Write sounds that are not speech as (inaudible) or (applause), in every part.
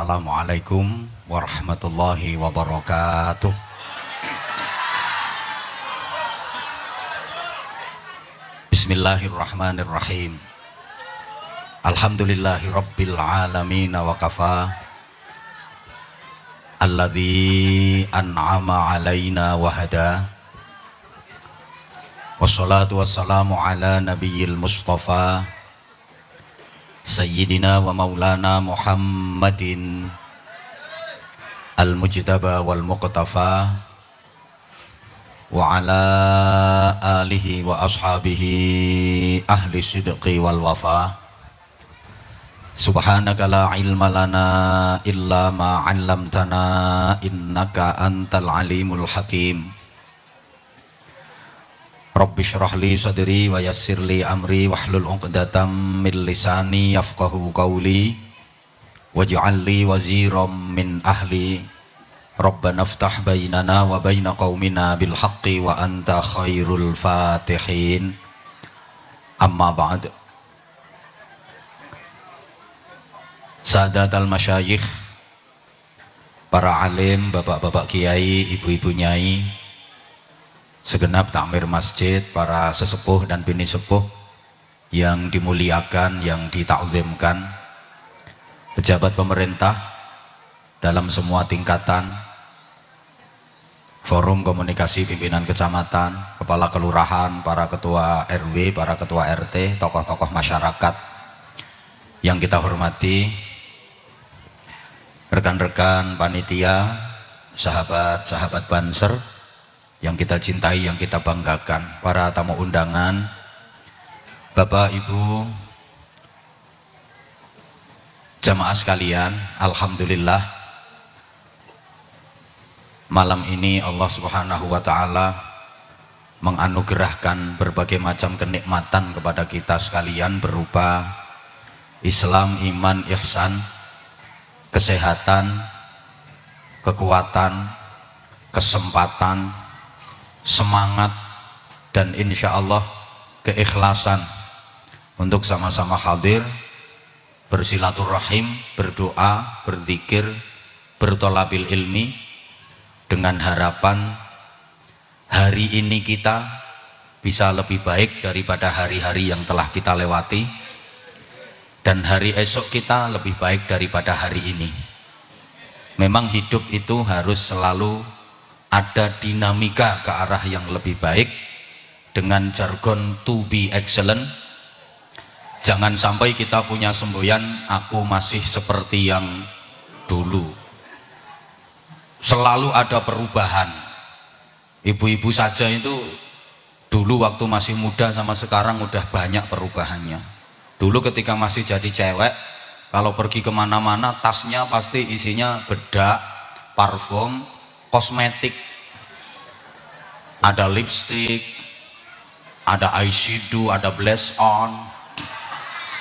Assalamualaikum warahmatullahi wabarakatuh. Bismillahirrahmanirrahim. Alhamdulillahi rabbil alamin wa kafa. Alladhi an'ama alaina wa hada. Wassalatu wassalamu ala nabiyil mustafa Sayyidina wa maulana Muhammadin Al-Mujtaba wal Muqtafa Wa ala alihi wa ashabihi ahli sidqi wal wafa Subhanaka la ilma lana illa ma Rabbi syrah li sadri wa yassir li amri wahlul 'uqdatam min lisani yafqahu qawli waj'al li waziran min ahli. Rabbana ftah bainana wa baina qaumina bil haqqi wa anta khairul fatihin. Amma ba'd. Sadat al masyayikh Para alim, bapak-bapak kiai, ibu-ibu nyai Segenap takmir masjid, para sesepuh dan bini sepuh Yang dimuliakan, yang ditakzimkan. Pejabat pemerintah Dalam semua tingkatan forum komunikasi pimpinan kecamatan, kepala kelurahan, para ketua RW, para ketua RT, tokoh-tokoh masyarakat yang kita hormati, rekan-rekan panitia, sahabat-sahabat banser yang kita cintai, yang kita banggakan, para tamu undangan, Bapak, Ibu, jamaah sekalian, Alhamdulillah malam ini Allah subhanahu wa ta'ala menganugerahkan berbagai macam kenikmatan kepada kita sekalian berupa Islam, iman, ihsan kesehatan kekuatan kesempatan semangat dan insya Allah keikhlasan untuk sama-sama hadir bersilaturahim, berdoa, berzikir, bertolabil ilmi dengan harapan hari ini kita bisa lebih baik daripada hari-hari yang telah kita lewati dan hari esok kita lebih baik daripada hari ini. Memang hidup itu harus selalu ada dinamika ke arah yang lebih baik dengan jargon to be excellent. Jangan sampai kita punya semboyan aku masih seperti yang dulu. Selalu ada perubahan. Ibu-ibu saja itu dulu waktu masih muda sama sekarang udah banyak perubahannya. Dulu ketika masih jadi cewek kalau pergi ke mana-mana tasnya pasti isinya bedak parfum kosmetik ada lipstick ada eyeshadow ada blush on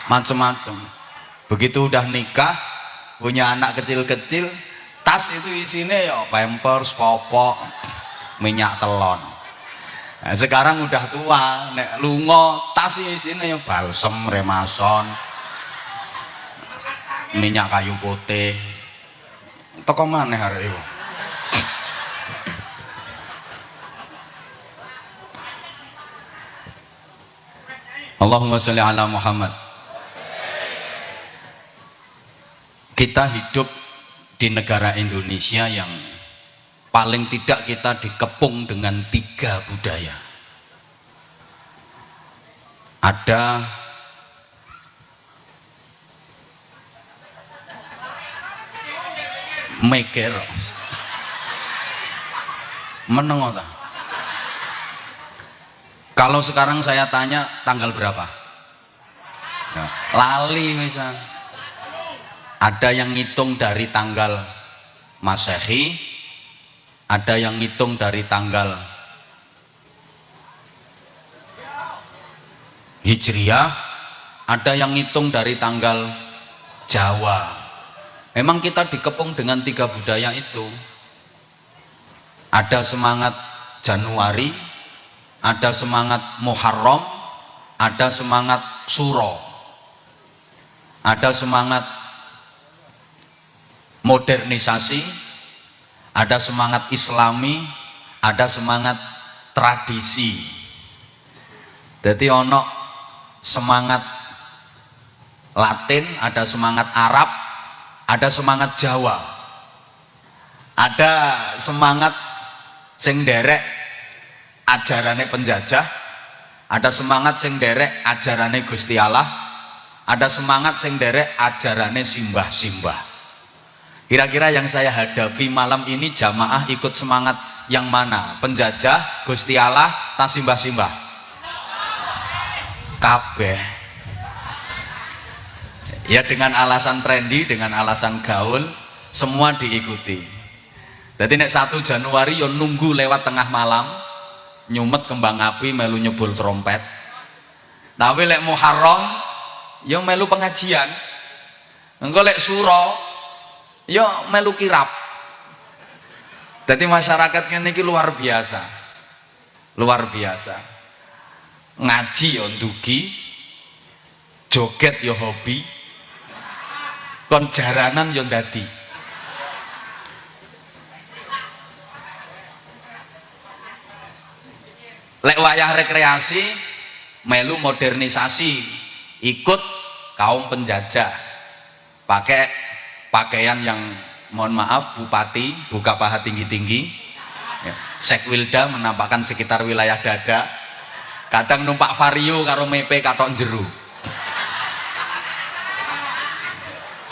macam-macam begitu udah nikah punya anak kecil-kecil tas itu isinya ya pampers, popok, minyak telon. Nah, sekarang udah tua, nek lungo tas isinya ya balsem, remason, minyak kayu putih. Toko mana hari itu? Allahumma sholli ala Muhammad. Kita hidup di negara Indonesia yang paling tidak kita dikepung dengan tiga budaya. Ada meker meneng kalau sekarang saya tanya tanggal berapa? Ya, lali misalnya ada yang ngitung dari tanggal masehi ada yang ngitung dari tanggal hijriah ada yang ngitung dari tanggal Jawa. Memang kita dikepung dengan tiga budaya itu. Ada semangat Januari ada semangat Muharram ada semangat Suro. Ada semangat modernisasi ada semangat islami ada semangat tradisi. Jadi ono semangat latin ada semangat Arab ada semangat Jawa. Ada semangat sing derek ajarannya penjajah ada semangat sing derek ajarannya Gusti Allah ada semangat sing derek ajarannya simbah-simbah. Kira-kira yang saya hadapi malam ini jamaah ikut semangat yang mana? Penjajah Gusti Allah tak simbah-simbah? Kabeh. Ya dengan alasan trendy dengan alasan gaul semua diikuti. Jadi nek 1 Januari yo nunggu lewat tengah malam nyumet kembang api melu nyebul trompet. Tapi lek Muharram yo melu pengajian. Engko lek suro yo melu kirap. Jadi masyarakatnya ini luar biasa. Luar biasa. Ngaji yo dugi joget yo hobi kon jaranan yo dadi lek wayah rekreasi melu modernisasi ikut kaum penjajah. Pakai pakaian yang mohon maaf bupati buka paha tinggi-tinggi. Ya. sekwilda menampakkan sekitar wilayah dada. Kadang numpak vario karo mepe katok jeru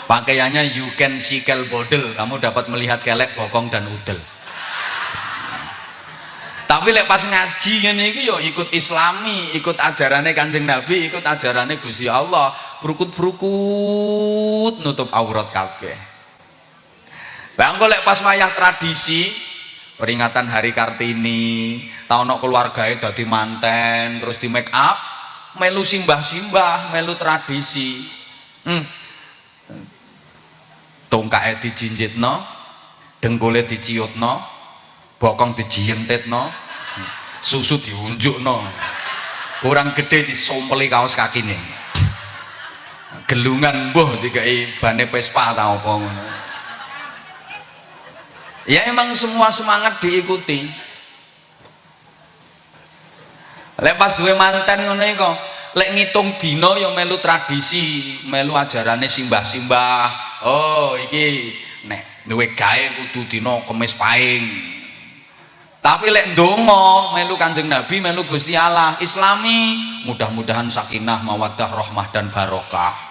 pakaiannya you can see kel bodel. Kamu dapat melihat kelek bokong dan udel tapi lek pas ngaji ini yo ikut islami ikut ajarannya kanjeng nabi ikut ajarannya Gusti Allah berukut-berukut nutup aurat kabeh Bang golek pas wayah tradisi peringatan hari Kartini, tahun keluarganya dadi manten, terus di make up, melu simbah-simbah, melu tradisi. Hmm. Tongkake dijinjitno, dengkule diciutno, bokong dijientitno, susu diunjukno. Kurang gede disompeli kaos kakine. Gelungan mbuh dikai bane Vespa ta apa ngono ya emang semua semangat diikuti lek pas duwe manten ngono iku lek ngitung dino yang melu tradisi melu ajarane simbah-simbah oh iki nek duwe gawe kudu dino kemis paing tapi lek ndonga melu kanjeng nabi melu gusti Allah islami mudah-mudahan sakinah mawadah rahmah dan barokah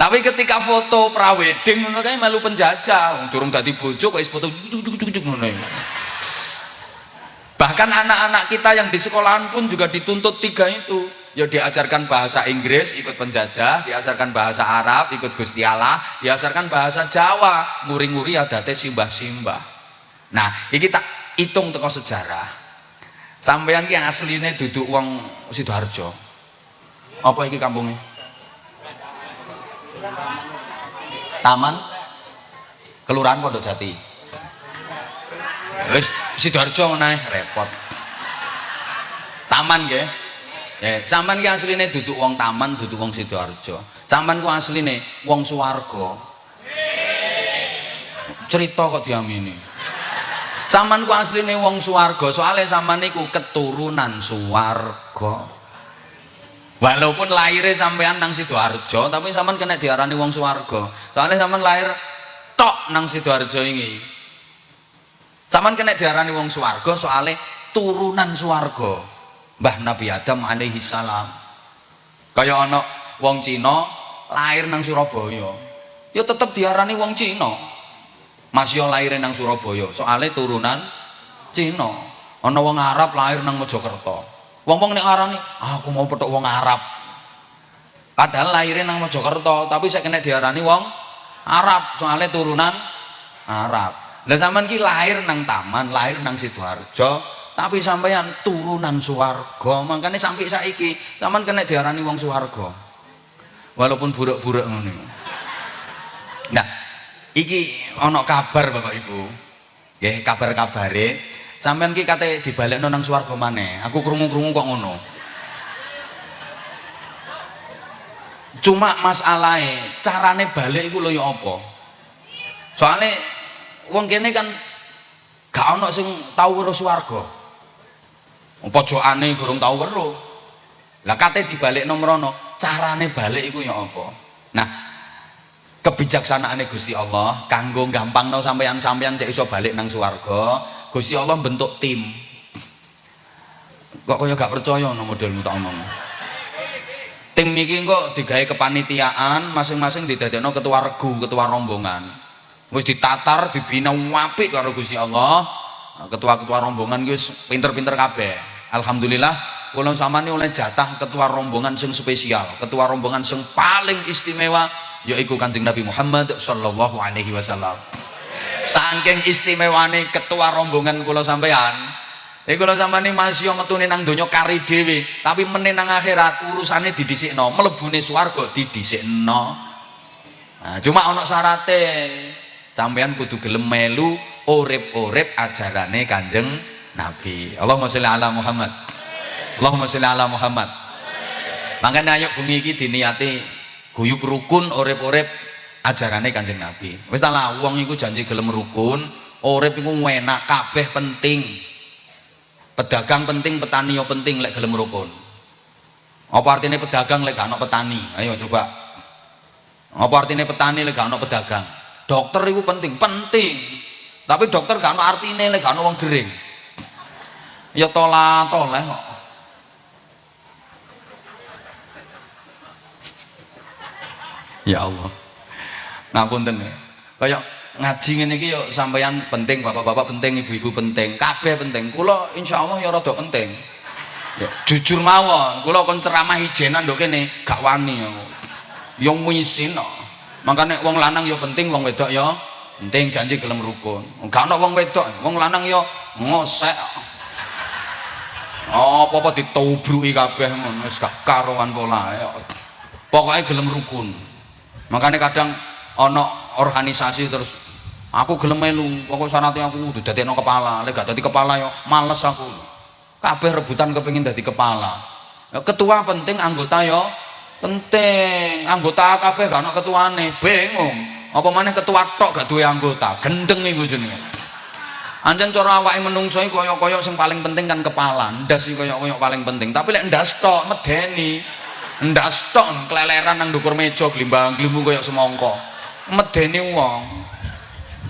tapi ketika foto prawedding ngono kae melu penjajah, turun dadi bojo kok foto ngono Bahkan anak-anak kita yang di sekolahan pun juga dituntut tiga itu. Ya diajarkan bahasa Inggris ikut penjajah, diajarkan bahasa Arab ikut Gusti Allah, diajarkan bahasa Jawa, nguri-nguri adate simbah-simbah. Nah, iki tak hitung teko sejarah. Sampeyan ki asline duduk wong Sidoarjo. Apa iki kampungnya? Taman Kelurahan Pondok Jati. Wis Sidoarjo naik repot. Taman nggih. Ya, sampean ki asline duduk wong taman, duduk wong Sidoarjo. Sampean ku asline wong Suwarga. Cerita kok diamini. Sampean ku asline wong Suwarga, soalnya sampean niku keturunan Suwarga walaupun lahirnya sampean nang sidoarjo tapi sampean kena diarani wong suwargo soalnya sampean lahir tok nang sidoarjo ini. Sampean kena diarani wong suwargo soalnya turunan suwargo mbah Nabi Adam alaihi salam. Kaya ana wong Cina lahir nang Surabaya. Ya tetep diarani wong Cina masih lahir nang Surabaya soalnya turunan Cina ana wong Arab lahir nang Mojokerto Wong-wong nek ngarani, ah, aku mau petuk wong Arab. Padahal lahirnya nang Mojokerto, tapi saya kena diarani wong Arab, soalnya turunan Arab. Lah sampean ki lahir nang taman, lahir nang Sidoarjo, tapi sampean turunan Suwarga. Makanya sampai saiki sampean kena diarani wong Suwarga. Walaupun buruk-buruk ngono. Nah, iki ana kabar Bapak Ibu. Nggih, kabar-kabare. Sampean ki kate dibalekno nang swarga maneh. Aku krungu-krungu kok ngono. Cuma masalahnya carane balik lho ya apa? Soalnya wong kene kan gak ono sing tau weruh swarga. Pojokane gurung tau weruh. Lah kate dibalik nomrono carane balik iku ya apa? Nah kebijaksanaane Gusti Allah kanggo gampangno sampeyan-sampeyan cek iso balik nang swarga Gusti Allah bentuk tim. Kok kaya gak percaya no modelmu tak omong? Tim iki kok digawe kepanitiaan masing-masing didadekno ketua regu ketua rombongan. Wis ditatar dibina apik karo Gusti Allah. Ketua-ketua rombongan wis pinter-pinter kabeh. Alhamdulillah kula sampeyan oleh jatah ketua rombongan sing spesial ketua rombongan sing paling istimewa yaitu kanjeng Nabi Muhammad sallallahu alaihi wasallam saking istimewane ketua rombongan kula sampean Eh kalau sama nih masih yang metune nang donya kari dewi, tapi menenang akhirat urusannya didisikno, melebuni swarga didisikno. Nah, cuma ono syarate. Sampean kudu gelem melu urip-urip ajarane Kanjeng Nabi. Allahumma sholli ala Muhammad. Allahumma sholli ala Muhammad. Makanya ayo bumi iki diniati guyub rukun urip-urip ajarane Kanjeng Nabi. Wis lah wong iku janji gelem rukun, urip iku enak kabeh penting. Pedagang penting petani yo penting lek gelem rukun. Apa artinya pedagang lek gak petani? Ayo coba. Apa artinya petani lek gak pedagang? Dokter itu penting penting. Tapi dokter gak artinya lek gak wong gering. Ya tola toleh kok ya Allah. Ngapunten ya. Kayak ngaji ngene iki yo sampeyan penting bapak-bapak penting ibu-ibu penting kabeh penting. Kula insyaallah ya rada penting. Ya jujur mawon kula kon ceramah ijenan ndok kene gak wani aku yo misin kok makane wong lanang yo penting wong wedok yo penting janji gelem rukun. Gak ono wong wedok wong lanang yo ngosek. Oh apa-apa ditobruki kabeh ngono wis gak karuan pola pokoknya gelem rukun makanya kadang ono organisasi terus aku gelem melu pokok syaratnya aku udah dadi kepala. Lek gak dadi kepala yo males aku. Kabeh rebutan kepengin dadi kepala. Ketua penting anggota yo penting. Anggota kabeh gak ono ketuane. Bingung. Apa mana ketua tok gak duwe anggota? Gendeng iku jenenge. Anjen cara awake menungso iki kaya-kaya sing paling penting kan kepala. Ndas iki kaya-kaya paling penting. Tapi lek ndas tok medeni ndas tok keleleran nang ndukur meja glimbang glimbu kaya semongko medeni wong.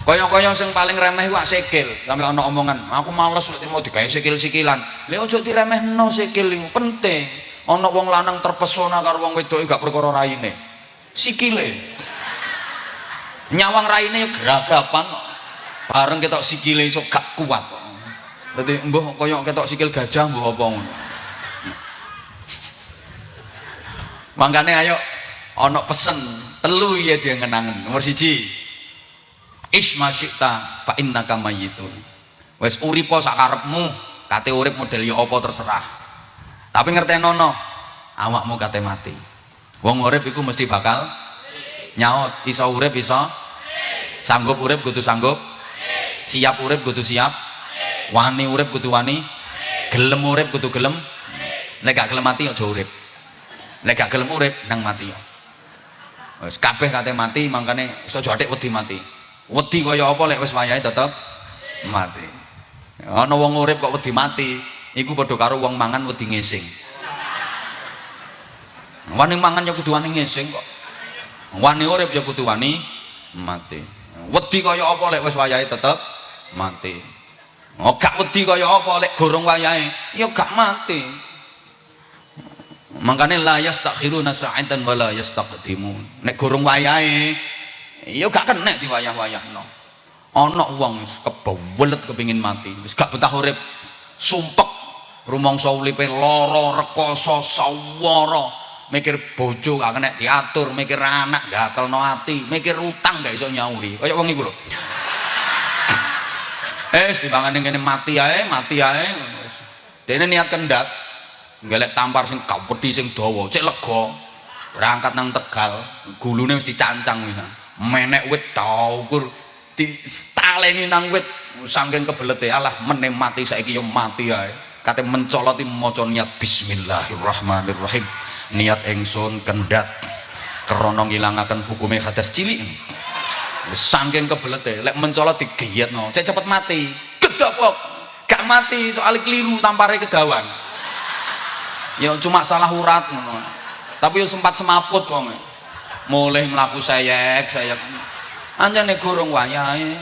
Kaya-kaya sing paling remeh ku sikil sampe ana omongan aku males mau digawe sikil-sikilan. Lha aja diremehno sikil iku penting. Ana wong lanang terpesona karo wong wedok gak perkara raine. Sikile. Nyawang raine geragapan bareng ketok sikile iso gak kuat dadi mbuh kaya ketok sikil gajah mbuh apa ngono mangkane ayo ana pesen telu ya dia ngenangen nomor siji isma syi'ta fa innaka mayyitun. Wis uripa sakarepmu kate urip model ya apa terserah. Tapi ngertenono awakmu kate mati. Wong urip iku mesti bakal nyaut. Iso urip iso sanggup urip kudu sanggup. Siap urip kudu siap. Wani urip kudu wani. Gelem urip kudu gelem. Nek gak gelem mati aja urip nek gak gelem urip nang mati. Wis kabeh kate mati mangkane iso jatik wedi mati. Wedi kaya apa lek wis wayahe tetep mati. Ana wong urip kok wedi mati iku padha karo wong mangan wedi ngising. Wani mangan ya kudu wani ngising kok. Wani urip ya kudu wani mati. Wedi kaya apa lek wis wayahe tetep mati. Oh gak wedi kaya apa lek gorong wayahe ya gak mati makanya la yastakhiruna sa'atan wala yastaqdimun. Nek gorong wayahe ya gak kena di wayah-wayah no ana wong kebawelet kepingin mati wis gak betah urip. Sumpek rumangsa uripe lara rekoso sawara. Mikir bojo gak kena diatur mikir anak gatelno ati mikir utang gak iso nyauri. Kaya wong iku lho. Eh timbangan kene mati ae mati ae. Dene niat kendat golek tampar sing kapedi sing dawa cek lega. Berangkat nang Tegal gulune mesti cancang wis. Menek wit taukur di taleni nang wit. Saking kebelete Allah menem mati saiki yo mati ae. Kate mencoloti maca niat bismillahirrahmanirrahim. Niat engsun kendat krana ngilangaken hukume hadas cilik. Saking kebelete lek mencolot digeyetno cek cepet mati. Gedobok gak mati soalnya keliru tampare kedawan ya cuma salah urat tapi ya sempat semaput kok mulai melaku sayek sayek nih gurung wayahe.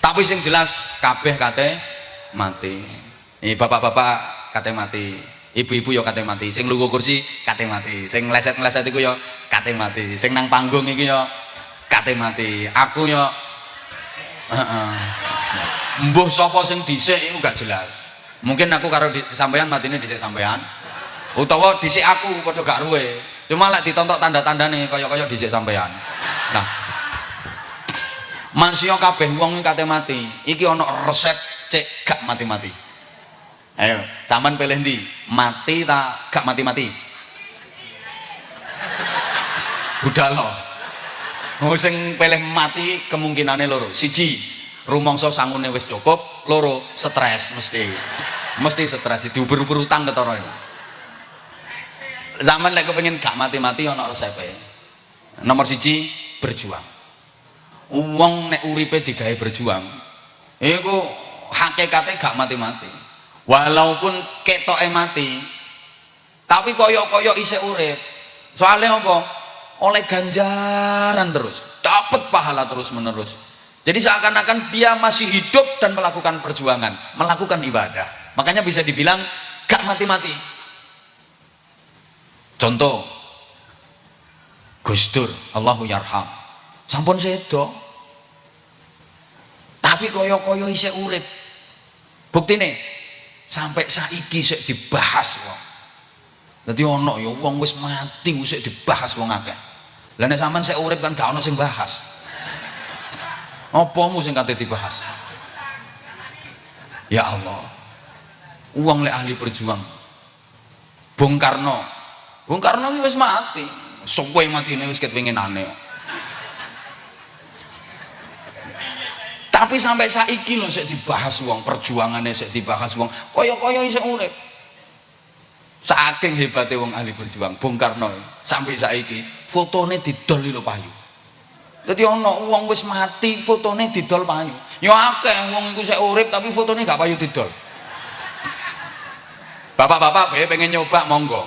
Tapi sing jelas kabeh kate mati. Ini bapak-bapak kate mati. Ibu-ibu yo kate mati. Sing lugu kursi kate mati. Sing leset-leset iku yo kate mati. Sing nang panggung iki yo kate mati. Aku yo mbuh sapa sing dhisik iku gak jelas. Mungkin aku karo di, sampean matine dhisik sampean utawa dhisik aku padha gak ruwe. Cuma lek ditontok tanda-tanda nih kaya-kaya dhisik sampean nah. Manusia kabeh wong kate mati. Iki ana resep cek gak mati-mati. Ayo sampean pilih ndi mati tak gak mati-mati? Udah loh mau sing pilih mati kemungkinannya loro. Siji rumongso sangune wis cukup loro stres mesti. Mesti stres diuber-uber utang ketara zaman lek pengen gak mati-mati ana resepe. Nomor siji berjuang. Uang nek uripe digawe berjuang iku hakikatnya gak mati-mati. Walaupun ketoke mati tapi koyok-koyok isih urip. Soalnya apa? Oleh ganjaran terus. Dapat pahala terus menerus jadi seakan-akan dia masih hidup dan melakukan perjuangan melakukan ibadah. Makanya bisa dibilang gak mati-mati. Contoh Gustur Allahu yarham. Sampun sedo. Tapi koyo-koyo isih urip. Bukti nih sampai saiki sik dibahas wong. Jadi ono ya wong wis mati wis dibahas wong akeh. Sampean sik urip kan gak ono sing bahas. Apamu sing kate dibahas? Ya Allah. Uang lek ahli berjuang. Bung Karno. Bung Karno iki wis mati. Suwe matine wis ketwinginane. Tapi sampai saiki lho sik dibahas wong, perjuangannya sik dibahas wong. Kaya-kaya isih urip. Saking hebatnya wong ahli berjuang, Bung Karno sampai saiki fotone didol lho payu. Jadi ana wong wis mati fotone didol payu. Ya akeh wong iku sik urip tapi fotone gak payu didol. Bapak-bapak bae pengen nyoba monggo.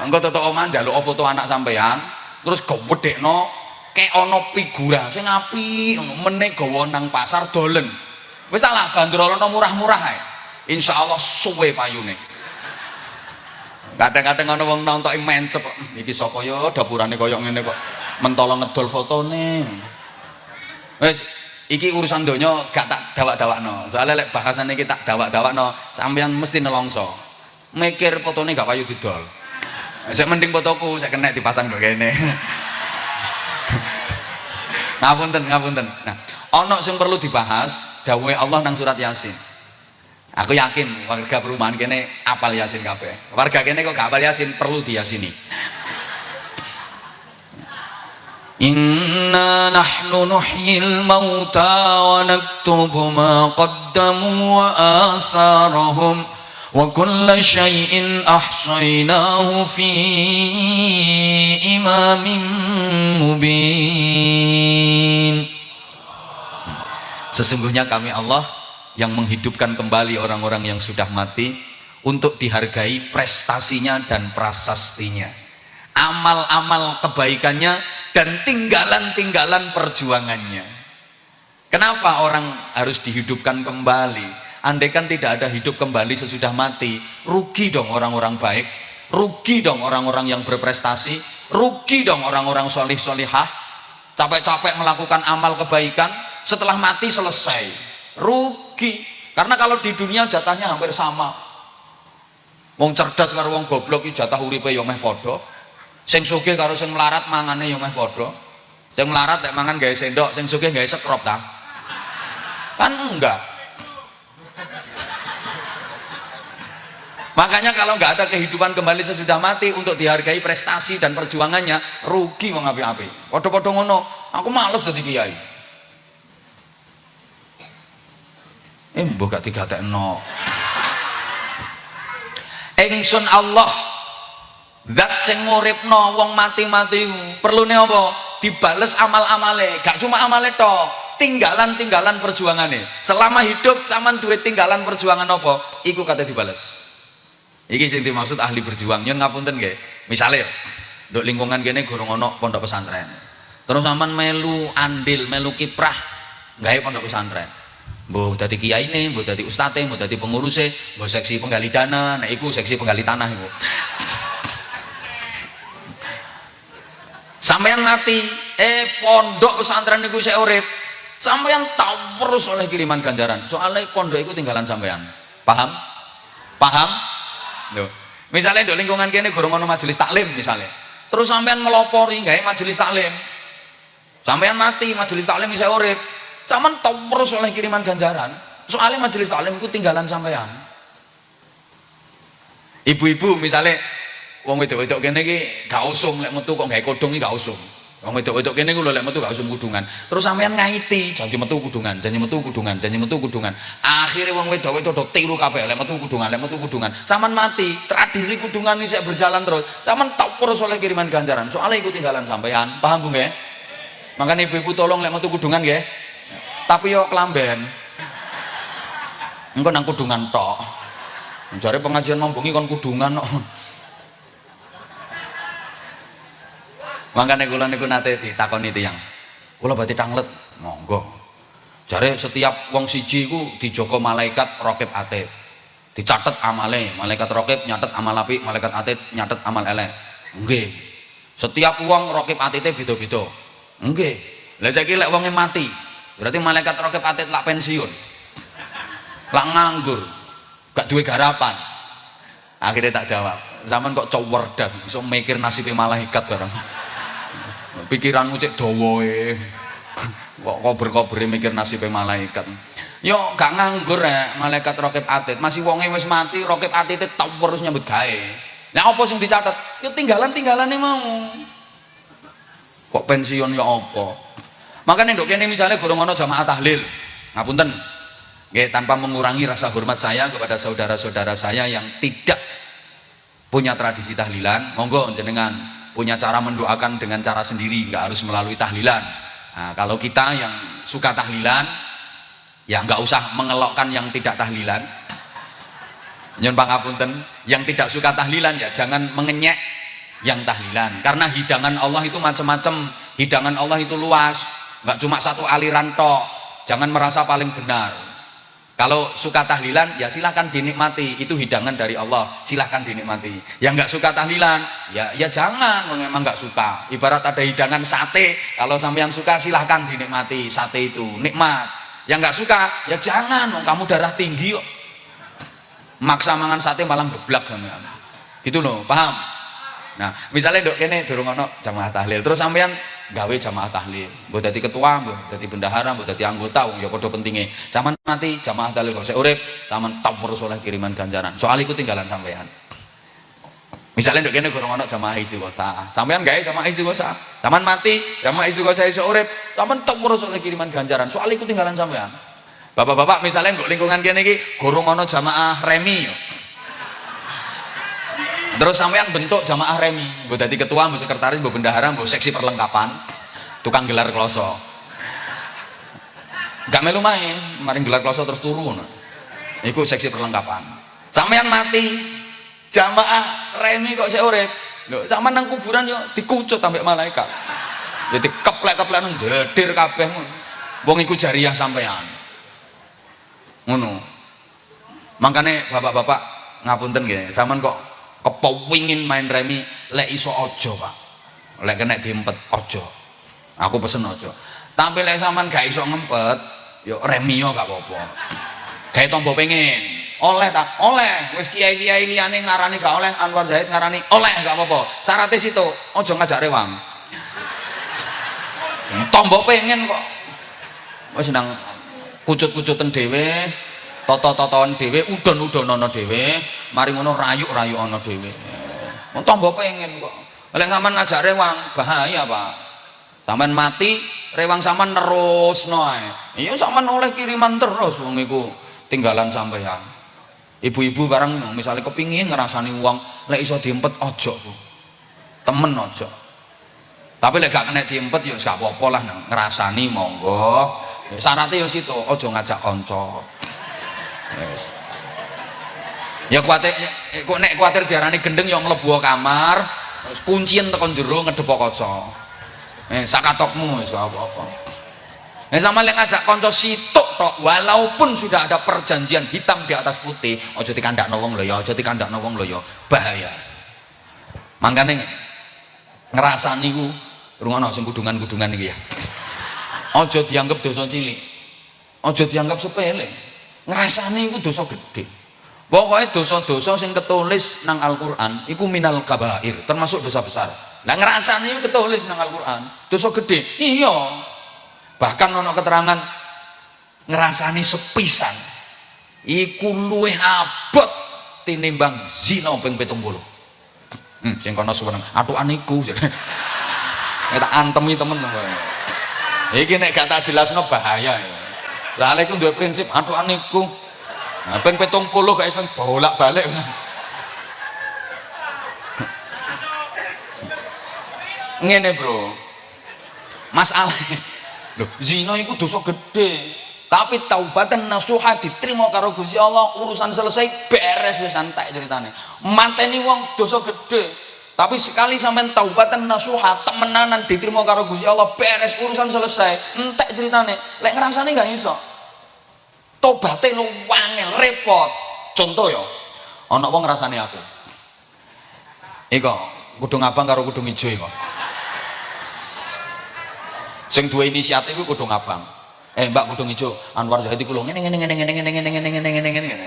Engko tetok omah njaluk foto anak sampean, terus gowedekno kayak ana figura sing apik meneh gawa nang pasar dolen. Wis lah bandrolono murah-murah ae. Insyaallah suwe payune kadang-kadang ana wong nonton mencep iki sapa ya dapurane koyo ngene kok mentolo ngedol fotone. Wis iki urusan donya gak tak dawak-dawakno. Soalnya lek bahasan iki tak dawak-dawakno sampean mesti nelongso. Mikir fotone gak payu didol. Saya mending fotoku saya kena dipasang do kene. (laughs) Ngapunten ngapunten. Nah ono sing perlu dibahas dawuhe Allah nang surat Yasin. Aku yakin warga perumahan kene apal Yasin kabeh. Warga kene kok gak apal Yasin perlu diyasini. Mauta wa naktubu ma qaddamu wa asarahum wa kulla syai'in ahsaynahu fi imamin mubin. Sesungguhnya kami Allah yang menghidupkan kembali orang-orang yang sudah mati untuk dihargai prestasinya dan prasastinya amal-amal kebaikannya dan tinggalan-tinggalan perjuangannya. Kenapa orang harus dihidupkan kembali? Andaikan tidak ada hidup kembali sesudah mati rugi dong orang-orang baik rugi dong orang-orang yang berprestasi rugi dong orang-orang solih solihah capek-capek melakukan amal kebaikan setelah mati selesai. Rugi. Karena kalau di dunia jatahnya hampir sama. Wong cerdas karo wong goblok jatah uripe ya meh padha sing sugih karo sing melarat mangane ya meh padha. Sing melarat lek mangan gawe sendok sing sugih gawe sekrop ta? Kan enggak. Makanya kalau nggak ada kehidupan kembali sesudah mati untuk dihargai prestasi dan perjuangannya rugi wong api-api padha-padha ngono. Aku males dadi kiai. Eh mbok gak digatekno. Ingsun Allah zat sing nguripno wong mati-mati perlune apa? Dibales amal-amale. Gak cuma amale tok tinggalan-tinggalan perjuangannya selama hidup zaman duit tinggalan perjuangan apa? Iku kata dibales. Iki sing dimaksud ahli berjuang. Nyon ngapunten nggih? Misale nduk lingkungan kene gorong ono pondok pesantren. Terus sampean melu andil melu kiprah gawe pondok pesantren. Mbok dadi kiai ini mbok dadi ustate mbok dadi pengurusnya mbok seksi penggali dana. Nek iku seksi penggali tanah iku sampean mati eh pondok pesantren itu saya urip. Sampean tahu terus oleh kiriman ganjaran. Soalnya pondok itu tinggalan sampean paham? Paham? Loh. misalnya di lingkungan kini gurung ono majelis taklim misalnya terus sampean melopori nggak majelis taklim. Sampean mati majelis taklim bisa urip. Sampean tahu terus oleh kiriman ganjaran. Soalnya majelis taklim itu tinggalan sampean ibu-ibu misalnya wong wedok-wedok kene iki gak usum lek metu kok gawe kodhong iki gak usum. Wong wedok-wedok kene ku lho lek metu gak usum kudungan. Terus sampean ngaiti janji metu kudungan janji metu kudungan janji metu kudungan. Akhirnya wong wedok-wedok do tiru kabeh lek metu kudungan lek metu kudungan. Sampean mati tradisi kudungan saya berjalan terus. Sampean tak terus oleh kiriman ganjaran. Soalnya ikut tinggalan sampean paham Bu nggih? Makanya ibu-ibu tolong lek metu kudungan nggih. Tapi yo kelamben engko nang kudungan tok. Jare pengajian membungi kon kudungan kok makanya kula niku nate ditakoni tiyang. Kula berarti tanglet monggo. Jare setiap wong siji ku dijogo malaikat rokib atid dicatet amale malaikat rokib nyatet amal api malaikat atid nyatet amal elek. Nggih. Setiap wong rokib atite beda-beda. Nggih. Lah saiki lek wonge mati berarti malaikat rokib atid lak pensiun. Lak nganggur. Gak duwe garapan. Akhirnya tak jawab. Zaman kok cowerdas iso mikir nasibnya malaikat barang pikiranmu cek dawa kok kober-kobere mikir nasibnya malaikat. Yo gak nganggur ya malaikat rokib atid. Masih wonge wis mati rokib atid itu terus nyambut gawe. Nah apa sing dicatat? Yo tinggalan-tinggalan mau. Kok pensiun ya apa? Makanya dok ini misalnya gurung ono jamaah tahlil. Ngapunten? Nggih, tanpa mengurangi rasa hormat saya kepada saudara-saudara saya yang tidak punya tradisi tahlilan. Monggo jenengan punya cara mendoakan dengan cara sendiri nggak harus melalui tahlilan. Nah, kalau kita yang suka tahlilan ya nggak usah mengelokkan yang tidak tahlilan. Nyon pangapunten yang tidak suka tahlilan ya jangan mengenyek yang tahlilan. Karena hidangan Allah itu macam-macam hidangan Allah itu luas. Nggak cuma satu aliran tok. Jangan merasa paling benar kalau suka tahlilan ya silahkan dinikmati. Itu hidangan dari Allah. Silahkan dinikmati. Yang nggak suka tahlilan ya ya jangan. Memang nggak suka. Ibarat ada hidangan sate kalau sampean suka silahkan dinikmati sate itu. Nikmat. Yang nggak suka ya jangan. Kamu darah tinggi yuk maksa mangan sate malah geblak gitu loh paham Nah, misalnya dok kene durung ono jamaah tahlil, terus sampean gawe jamaah tahlil. Mbok dadi ketua, mbok dadi bendahara, mbok dadi anggota wong ya padha pentinge. Zaman mati jamaah tahlil kok urip, taman top terus oleh kiriman ganjaran. Soal iku tinggalan sampean. Misalnya dok kene durung ono jamaah istighosa. Sampean gawe jamaah istighosa. Zaman mati jamaah istighosa iso urip, taman top terus oleh kiriman ganjaran. Soal iku tinggalan sampean. Bapak-bapak misalnya nggak lingkungan kene iki gurung ono jamaah remi terus sampean bentuk jamaah remi. Gue tadi ketua gue sekretaris gue bendahara gue seksi perlengkapan tukang gelar kloso. Gak melu main kemarin gelar kloso terus turun itu seksi perlengkapan. Sampean mati jamaah remi kok saya urip. Sama nang kuburan yo dikucut sampai malaikat. Jadi keplek-keplek nang jedir kabeh wong iku jariah sampean. Ngono. Makanya bapak-bapak ngapunten gini sampean kok kepengin main remi lek iso ojo pak? Lek kena diempet ojo aku pesen ojo tapi lek sampean gak iso ngempet yuk remi yo gak apa-apa. Kayak tombo pengen oleh tak oleh. Wis kiai kiai liane ngarani gak oleh Anwar Zahid ngarani oleh gak apa-apa. Syaratnya situ ojo ngajak rewang. Tombo pengen kok. Wis nang kucut-kucutan dewe toto-totoan dhewe udon-udonono dhewe mari ngono rayuk-rayuk ana dhewe. Wong tambah pengen kok. Lek sampean ngajak rewang bahaya Pak. Sampean mati rewang sampean nerusno ae. Iya sampean oleh kiriman terus wong iku tinggalan sampean ibu-ibu barang misalnya kepingin ngerasani uang lek iso diempet ojo Bu. Temen aja tapi lek gak kena diempet ya gak apa-apa lah ngerasani monggo. Syaratnya ya situ aja ngajak kanca yes. ya kuatir kok nek kuatir diarani gendeng ya mlebu kamar kuncian tekan jero ngedepok kaca. Eh sakatokmu wis apa-apa. Nah, sama yang ngajak konco situk tok walaupun sudah ada perjanjian hitam di atas putih ojo dikandak nawong lo ya ojo dikandak nawong lo ya bahaya. Makanya ngerasani ku rungono sing kudungan-kudungan iki ya. Ojo dianggap dosa cilik ojo dianggap sepele ngerasani ku dosa gede. Pokoknya dosa-dosa sing ketulis nang Al-Quran iku minal kabair termasuk dosa besar. Nah ngerasani itu ketulis nang Al-Quran dosa gede. Iya. Bahkan ono keterangan ngerasani sepisan. Iku luwih abot tinimbang zina ping 70 hmm sing kono suweneng. Atukan iku. (laughs) Tak antemi temen iki nek gak tak jelasno bahaya ya soalnya iku duwe prinsip atukan iku nah ping 70 gak iso bolak-balik ngene bro masalah Loh, zina itu dosa gede. Tapi taubatan nasuha diterima karo Gusti Allah, urusan selesai beres wis santai ceritane. Manteni wong dosa gede. Tapi sekali sampean taubatan nasuha temenanan diterima karo Gusti Allah, beres urusan selesai. Entek ceritane. Lek ngrasane gak iso. Tobaté lu wangel, repot. Contoh ya, ana wong ngrasane aku. Iko, kudung abang karo kudung ijo iko sing dua inisiatif itu kudu ngabang eh mbak kudu hijau Anwar Zahidi kulo ngene ngene ngene ngene ngene ngene ngene ngene ngene ngene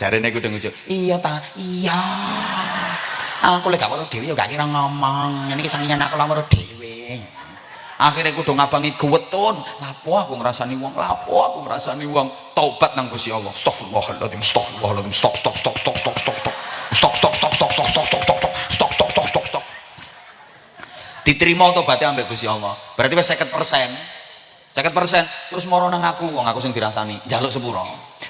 jarene kudu hijau iya ta iya aku lek gak dhewe ya gak kira ngomong ini kesangian aku lamar dhewe akhirnya kudu ngabangi guwetun lapo aku ngrasani wong lapo aku ngrasani wong taubat nang Gusti Allah astagfirullahaladzim astagfirullahaladzim stok stok stok stok stok stok stok stok stok stok stok stok stok stok stok stok stok stok stok diterima tobatnya ambek Gusti Allah berarti wis 50 persen 50 persen terus moro nang aku wong aku sing dirasani jaluk sepuro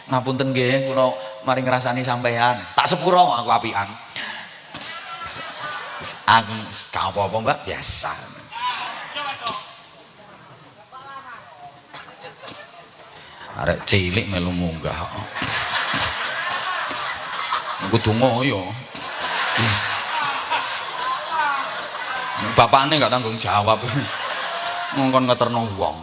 ngapunten nggih kula mari ngrasani sampean tak sepuro aku apian gak apa-apa mbak biasa. Arek cilik melu munggah. Kudu ngoyo. Bapaknya nggak tanggung jawab. Ngongkon ngeterno wong.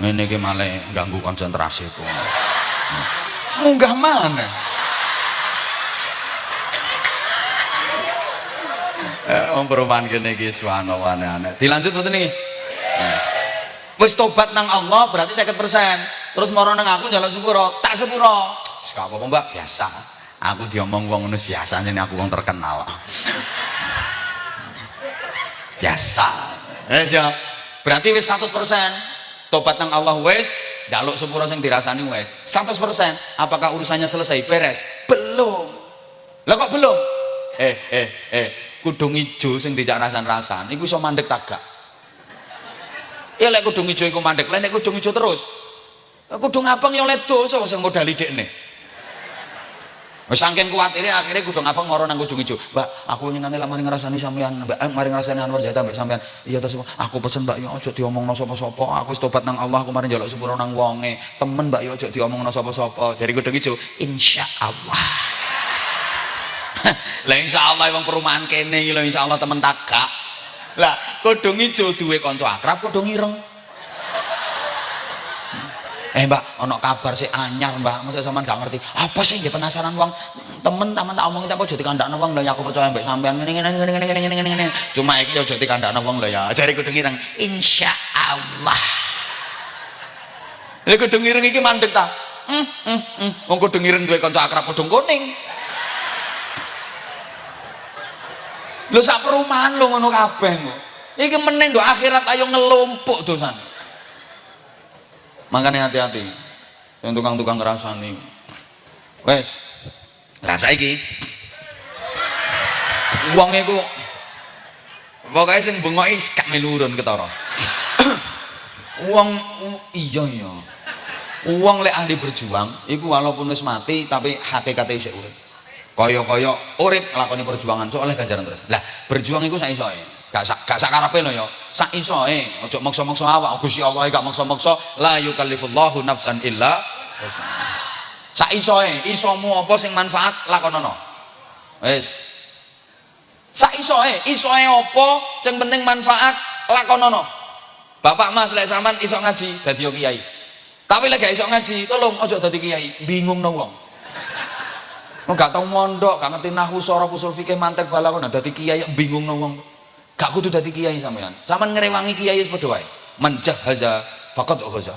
Ini ki malah ganggu konsentrasi ku munggah mana Om perubahan gini ki suwana aneh dilanjut betul nih wis tobat nang Allah berarti saya persen. Terus moro nang aku jalan sepuro tak sepuro. Gak apa-apa mbak. Biasa. Aku diomong wong ngono biasa nih aku wong terkenal. Biasa. Eh siap. Berarti wis 100% tobat nang Allah wis. Daluk sepuro sing dirasani wis. 100% apakah urusannya selesai? Beres. Belum. Lah kok belum? Eh eh eh kudung ijo sing dijak rasan-rasan iku iso mandek tagak ya lek kudung ijo iku mandek lek kudung ijo terus kudung abang ya oleh dosa sing modali dekne Saking kuatirnya akhirnya kudu ngapa ngoro nang ujung ijo. Mbak, aku ingin nanti mari ngrasani sampean. Mbak, eh, mari ngrasani Anwar Jata mbak sampean. Iya to Aku pesen Mbak, ya aja diomongno sapa-sapa. Aku tobat nang Allah, aku mari njaluk sepuro nang wonge. Temen Mbak, ya aja diomongno sapa-sapa. Jadi kudu ijo, insyaallah. Lah insyaallah wong perumahan kene iki lho insyaallah temen tagak. Lah, kudu ijo duwe kanca akrab kudu ngireng eh mbak ono kabar sih anyar mbak. Masa sampean gak ngerti. Apa sih dia penasaran uang temen temen tak omongin apa jadi kandak uang lah ya aku percaya mbak sampean. Ini ini ini ini ini ini ini cuma iki yo jadi kandak uang lah ya. Jari kudu ngireng insya Allah. Ini kudu ngireng iki mandek ta? Hmm hmm hmm. Kudu ngireng duwe kanca akrab kudu kuning lu sak perumahan lu ngono kabeh iki meneng do akhirat ayo ngelumpuk dosan. Makanya hati-hati yang tukang-tukang ngerasani wes. Rasa iki uang itu pokoknya sing bengoki kak melurun ketara. (coughs) Uang iya iya. Uang lek ahli berjuang itu walaupun wis mati tapi HPKT isih urip kaya-kaya urip nglakoni perjuangan so oleh ganjaran terus. Lah berjuang iku sak isoe gak sak gak sak karepe lho ya sak isoe aja maksa-maksa awak. Gusti Allah gak maksa-maksa la yukallifullahu nafsan illa sak isoe isomu apa sing manfaat? Lakonono. Wis. Sak isoe isoe apa sing penting manfaat? Lakonono. Bapak mas lek sampean iso ngaji dadi kiai. Tapi lek gak iso ngaji tolong aja dadi kiai. Bingung no wong gak tau mondok, gak ngerti nahu soro usul fikih mantek bala kono dadi kiai bingung wong. Gak kudu dadi kiai sampean. Sampean ngrewangi kiai padha wae. Menjahaza faqad ghaza.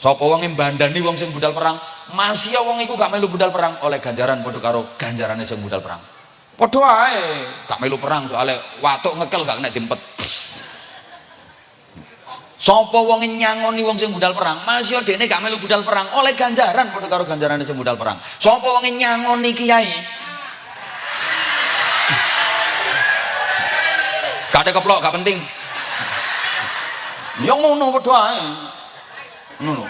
Sapa wong mbandani wong sing budal perang, masih wong iku gak melu budal perang oleh ganjaran padha karo ganjarane sing budal perang. Padha wae, gak melu perang soalnya watuk ngekel gak kena dimpet. Sapa wong nyangoni wong sing budal perang, masih dene gak melu budal perang oleh ganjaran padha karo ganjarane sing budal perang. Sapa wong nyangoni kiai ada keplok, gak penting. Ya ngono padha ae. Ngono.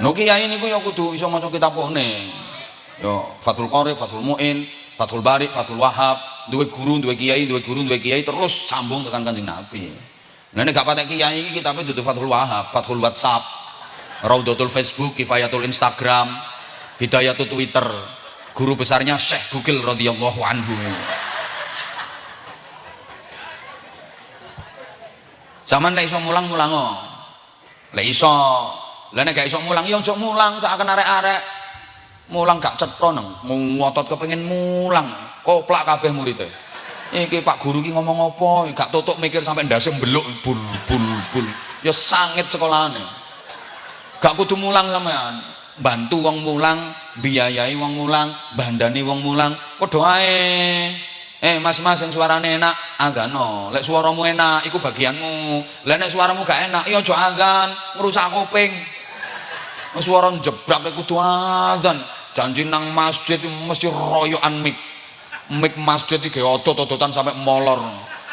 No kiai niku ya kudu iso maca kitabone. Yo Fathul Qori, Fathul Muin, Fathul Bari, Fathul Wahab, duwe guru, duwe kiai, duwe guru, duwe kiai terus sambung tekan Kanjeng Nabi. Nah ini gak patek kiai iki kitabe dudu Fathul Wahab, Fathul WhatsApp, Raudatul Facebook, Kifayatul Instagram, Hidayatul Twitter. Guru besarnya Syekh Google radhiyallahu anhu. Zaman lek iso mulang oh. Lek iso, lek gak iso mulang ya aja mulang sak akan arek-arek mulang gak cetha nang ngotot kepengin mulang koplak kabeh muridé iki Pak Guru ki ngomong apa? Gak tutuk mikir sampai ndase mbeluk bul bul bul. Ya sangit sekolahane. Gak kudu mulang sampean. Bantu wong mulang biayai wong mulang bandani wong mulang. Padha ae. Eh mas-mas yang suarane enak agano lek suaramu enak iku bagianmu. Lek nek suaramu gak enak ya aja azan ngrusak kuping. Suara jebrak kudu azan. Janji nang masjid mesti royokan mik mik masjid iki otot-ototan sampai molor.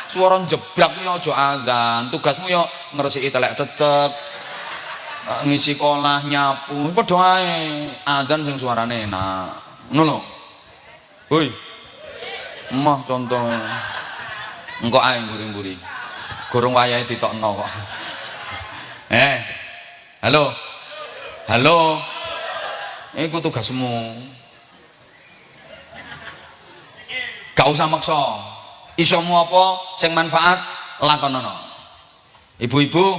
Suara jebrak ya aja azan. Tugasmu ya ngresiki telek cecek ngisi sekolah nyapu. Padha ae azan sing suarane enak. Ngono lho. Hoi. Emah contoh. Engko ae mburi-mburi. Gorong wayahe ditokno kok. (laughs) Eh halo? Halo? Iku tugasmu gak usah maksa. Isomu apa sing manfaat lakonono ibu-ibu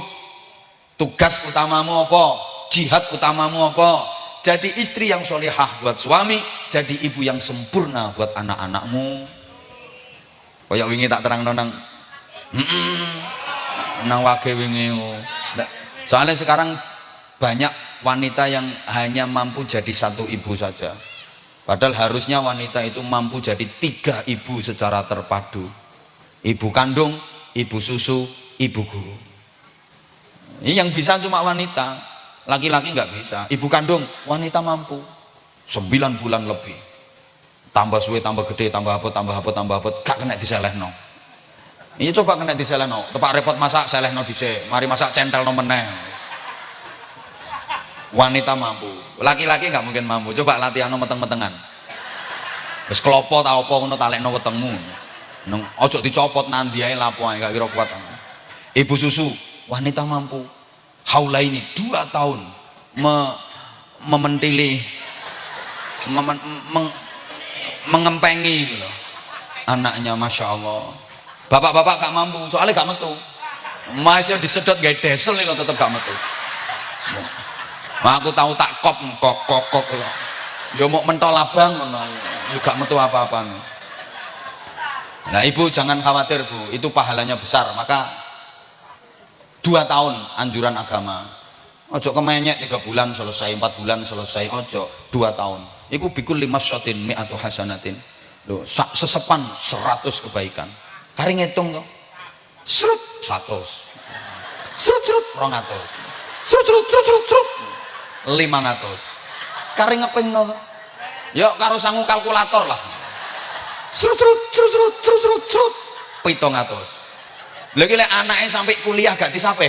tugas utamamu apa? Jihad utamamu apa? Jadi istri yang solihah buat suami jadi ibu yang sempurna buat anak-anakmu. Kayak wingi tak terang nonang nang wage wingi soalnya sekarang banyak wanita yang hanya mampu jadi satu ibu saja padahal harusnya wanita itu mampu jadi tiga ibu secara terpadu. Ibu kandung, ibu susu, ibu guru. Ini yang bisa cuma wanita. Laki-laki nggak bisa. Ibu kandung wanita mampu. Sembilan bulan lebih. Tambah suwe tambah gede tambah apa tambah apa tambah apa gak kena diselehno. Ini coba kena diselehno. Tepak repot masak selehno dhisik. Mari masak centel no meneh. Wanita mampu laki-laki nggak mungkin mampu. Coba latihan no meteng-metengan. Wis klopo ta apa ngono talekno wetengmu. Ojo dicopot nanti ae lapo ae gak kira kuat. Ibu susu wanita mampu. Haula ini dua tahun me, mementili mem, meng, mengempengi gitu anaknya masya Allah. Bapak-bapak gak mampu soalnya gak metu. Masih disedot gak desel nih tetap gak metu aku tahu tak kop kok kok kok ya mau mentol abang juga ya metu apa-apa nah ibu jangan khawatir bu. Itu pahalanya besar. Maka dua tahun anjuran agama. Ojo kemenyek tiga bulan selesai empat bulan selesai ojo dua tahun. Itu bikul lima sotin mi atau hasanatin. Loh, sesepan seratus kebaikan. Kari ngitung tuh serut satu serut serut rongatus serut serut serut serut serut 500 kari ngeping no. Yuk karo sangu kalkulator lah. Serut serut serut serut serut serut serut. Pitong atus lagi lah anaknya sampai kuliah gak disape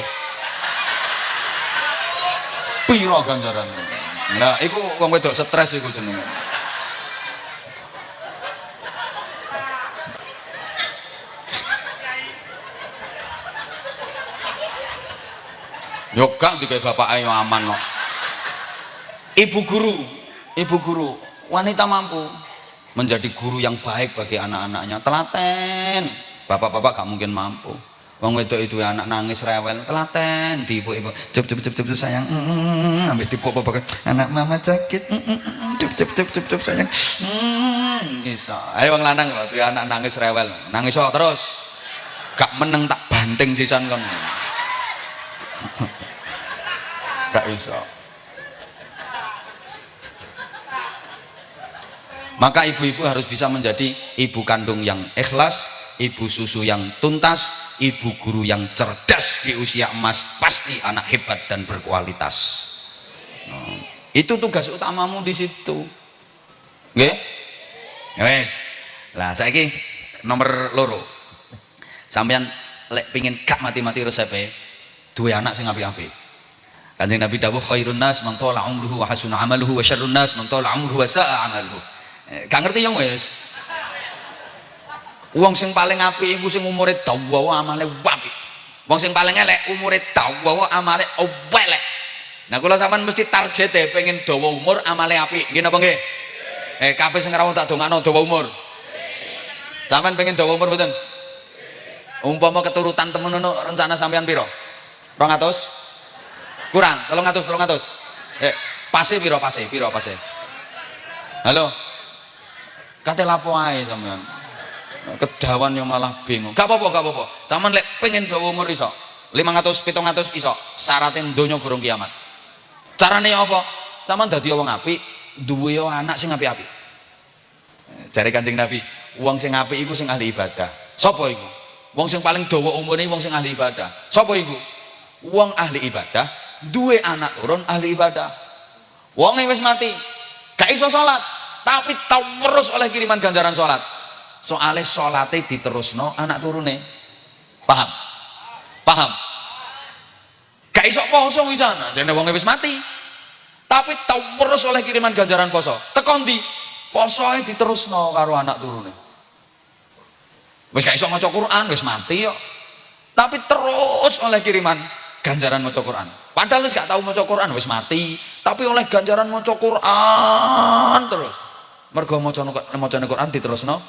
piro ganjaran nah itu wong wedok stres itu jenis yuk kang dikai bapak ayo aman loh. No ibu guru ibu guru wanita mampu menjadi guru yang baik bagi anak-anaknya. Telaten. Bapak-bapak gak mungkin mampu. Wong wedok itu anak nangis rewel. Telaten. Di ibu ibu. Cep cep cep cep sayang. Mm, mm, mm, ambil tipu apa anak mama sakit. Cep cep cep cep cep sayang. Mm, iso. Ayo bang lanang tuh anak nangis rewel. Nangis terus. Gak meneng tak banting sisan kan (laughs) gak iso maka ibu-ibu harus bisa menjadi ibu kandung yang ikhlas ibu susu yang tuntas, ibu guru yang cerdas di usia emas, pasti anak hebat dan berkualitas. Nah, itu tugas utamamu di situ. Nggih? Wes. Lah saiki nomor loro. Sampeyan lek pingin gak mati-mati resepe, dua anak sing apik-apik. Kanjeng Nabi dawuh khairun nas man tala umruhu wa hasuna amaluhu wa syarrun nas man tala umruhu wa sa'a amaluhu. Eh, gak ngerti yang wes Wong sing paling apik iku sing umure dawa amale apik. Wong sing paling elek umure dawa amale elek. Nah kula sampean mesti target e pengen dawa umur amale apik. Nggih napa nggih? Eh kabeh sing rawuh tak dongakno dawa umur. Sampean pengen dawa umur mboten? Umpama keturutan temen ngono rencana sampean piro? 200? Kurang, 300, 300. Eh, pase piro pase? Piro pase? Halo? Kate lapo ae sampean? kedawan yang malah bingung. Gak apa-apa gak apa-apa. Sama lek pengen bawa umur iso 500 700 iso syaratin donya gurung kiamat. Caranya apa? Sama dadi wong api duwe anak sing api-api jare kanjeng Nabi wong sing api iku sing ahli ibadah. Sapa iku? Wong sing paling dawa umurne wong sing ahli ibadah. Sapa iku? Wong ahli ibadah duwe anak turun ahli ibadah. Wong wis mati gak iso salat tapi tau terus oleh kiriman ganjaran salat soalnya sholatnya diterusno anak turune. Paham? Paham? Gak iso poso wisana jadi wong wis mati. Tapi tau terus oleh kiriman ganjaran poso. Tekon di posoe diterusno karo anak turune. Wis gak iso maca Quran wis mati yo. Tapi terus oleh kiriman ganjaran maca Quran. Padahal wis gak tau maca Quran wis mati. Tapi oleh ganjaran maca Quran terus mergo maca Quran diterusno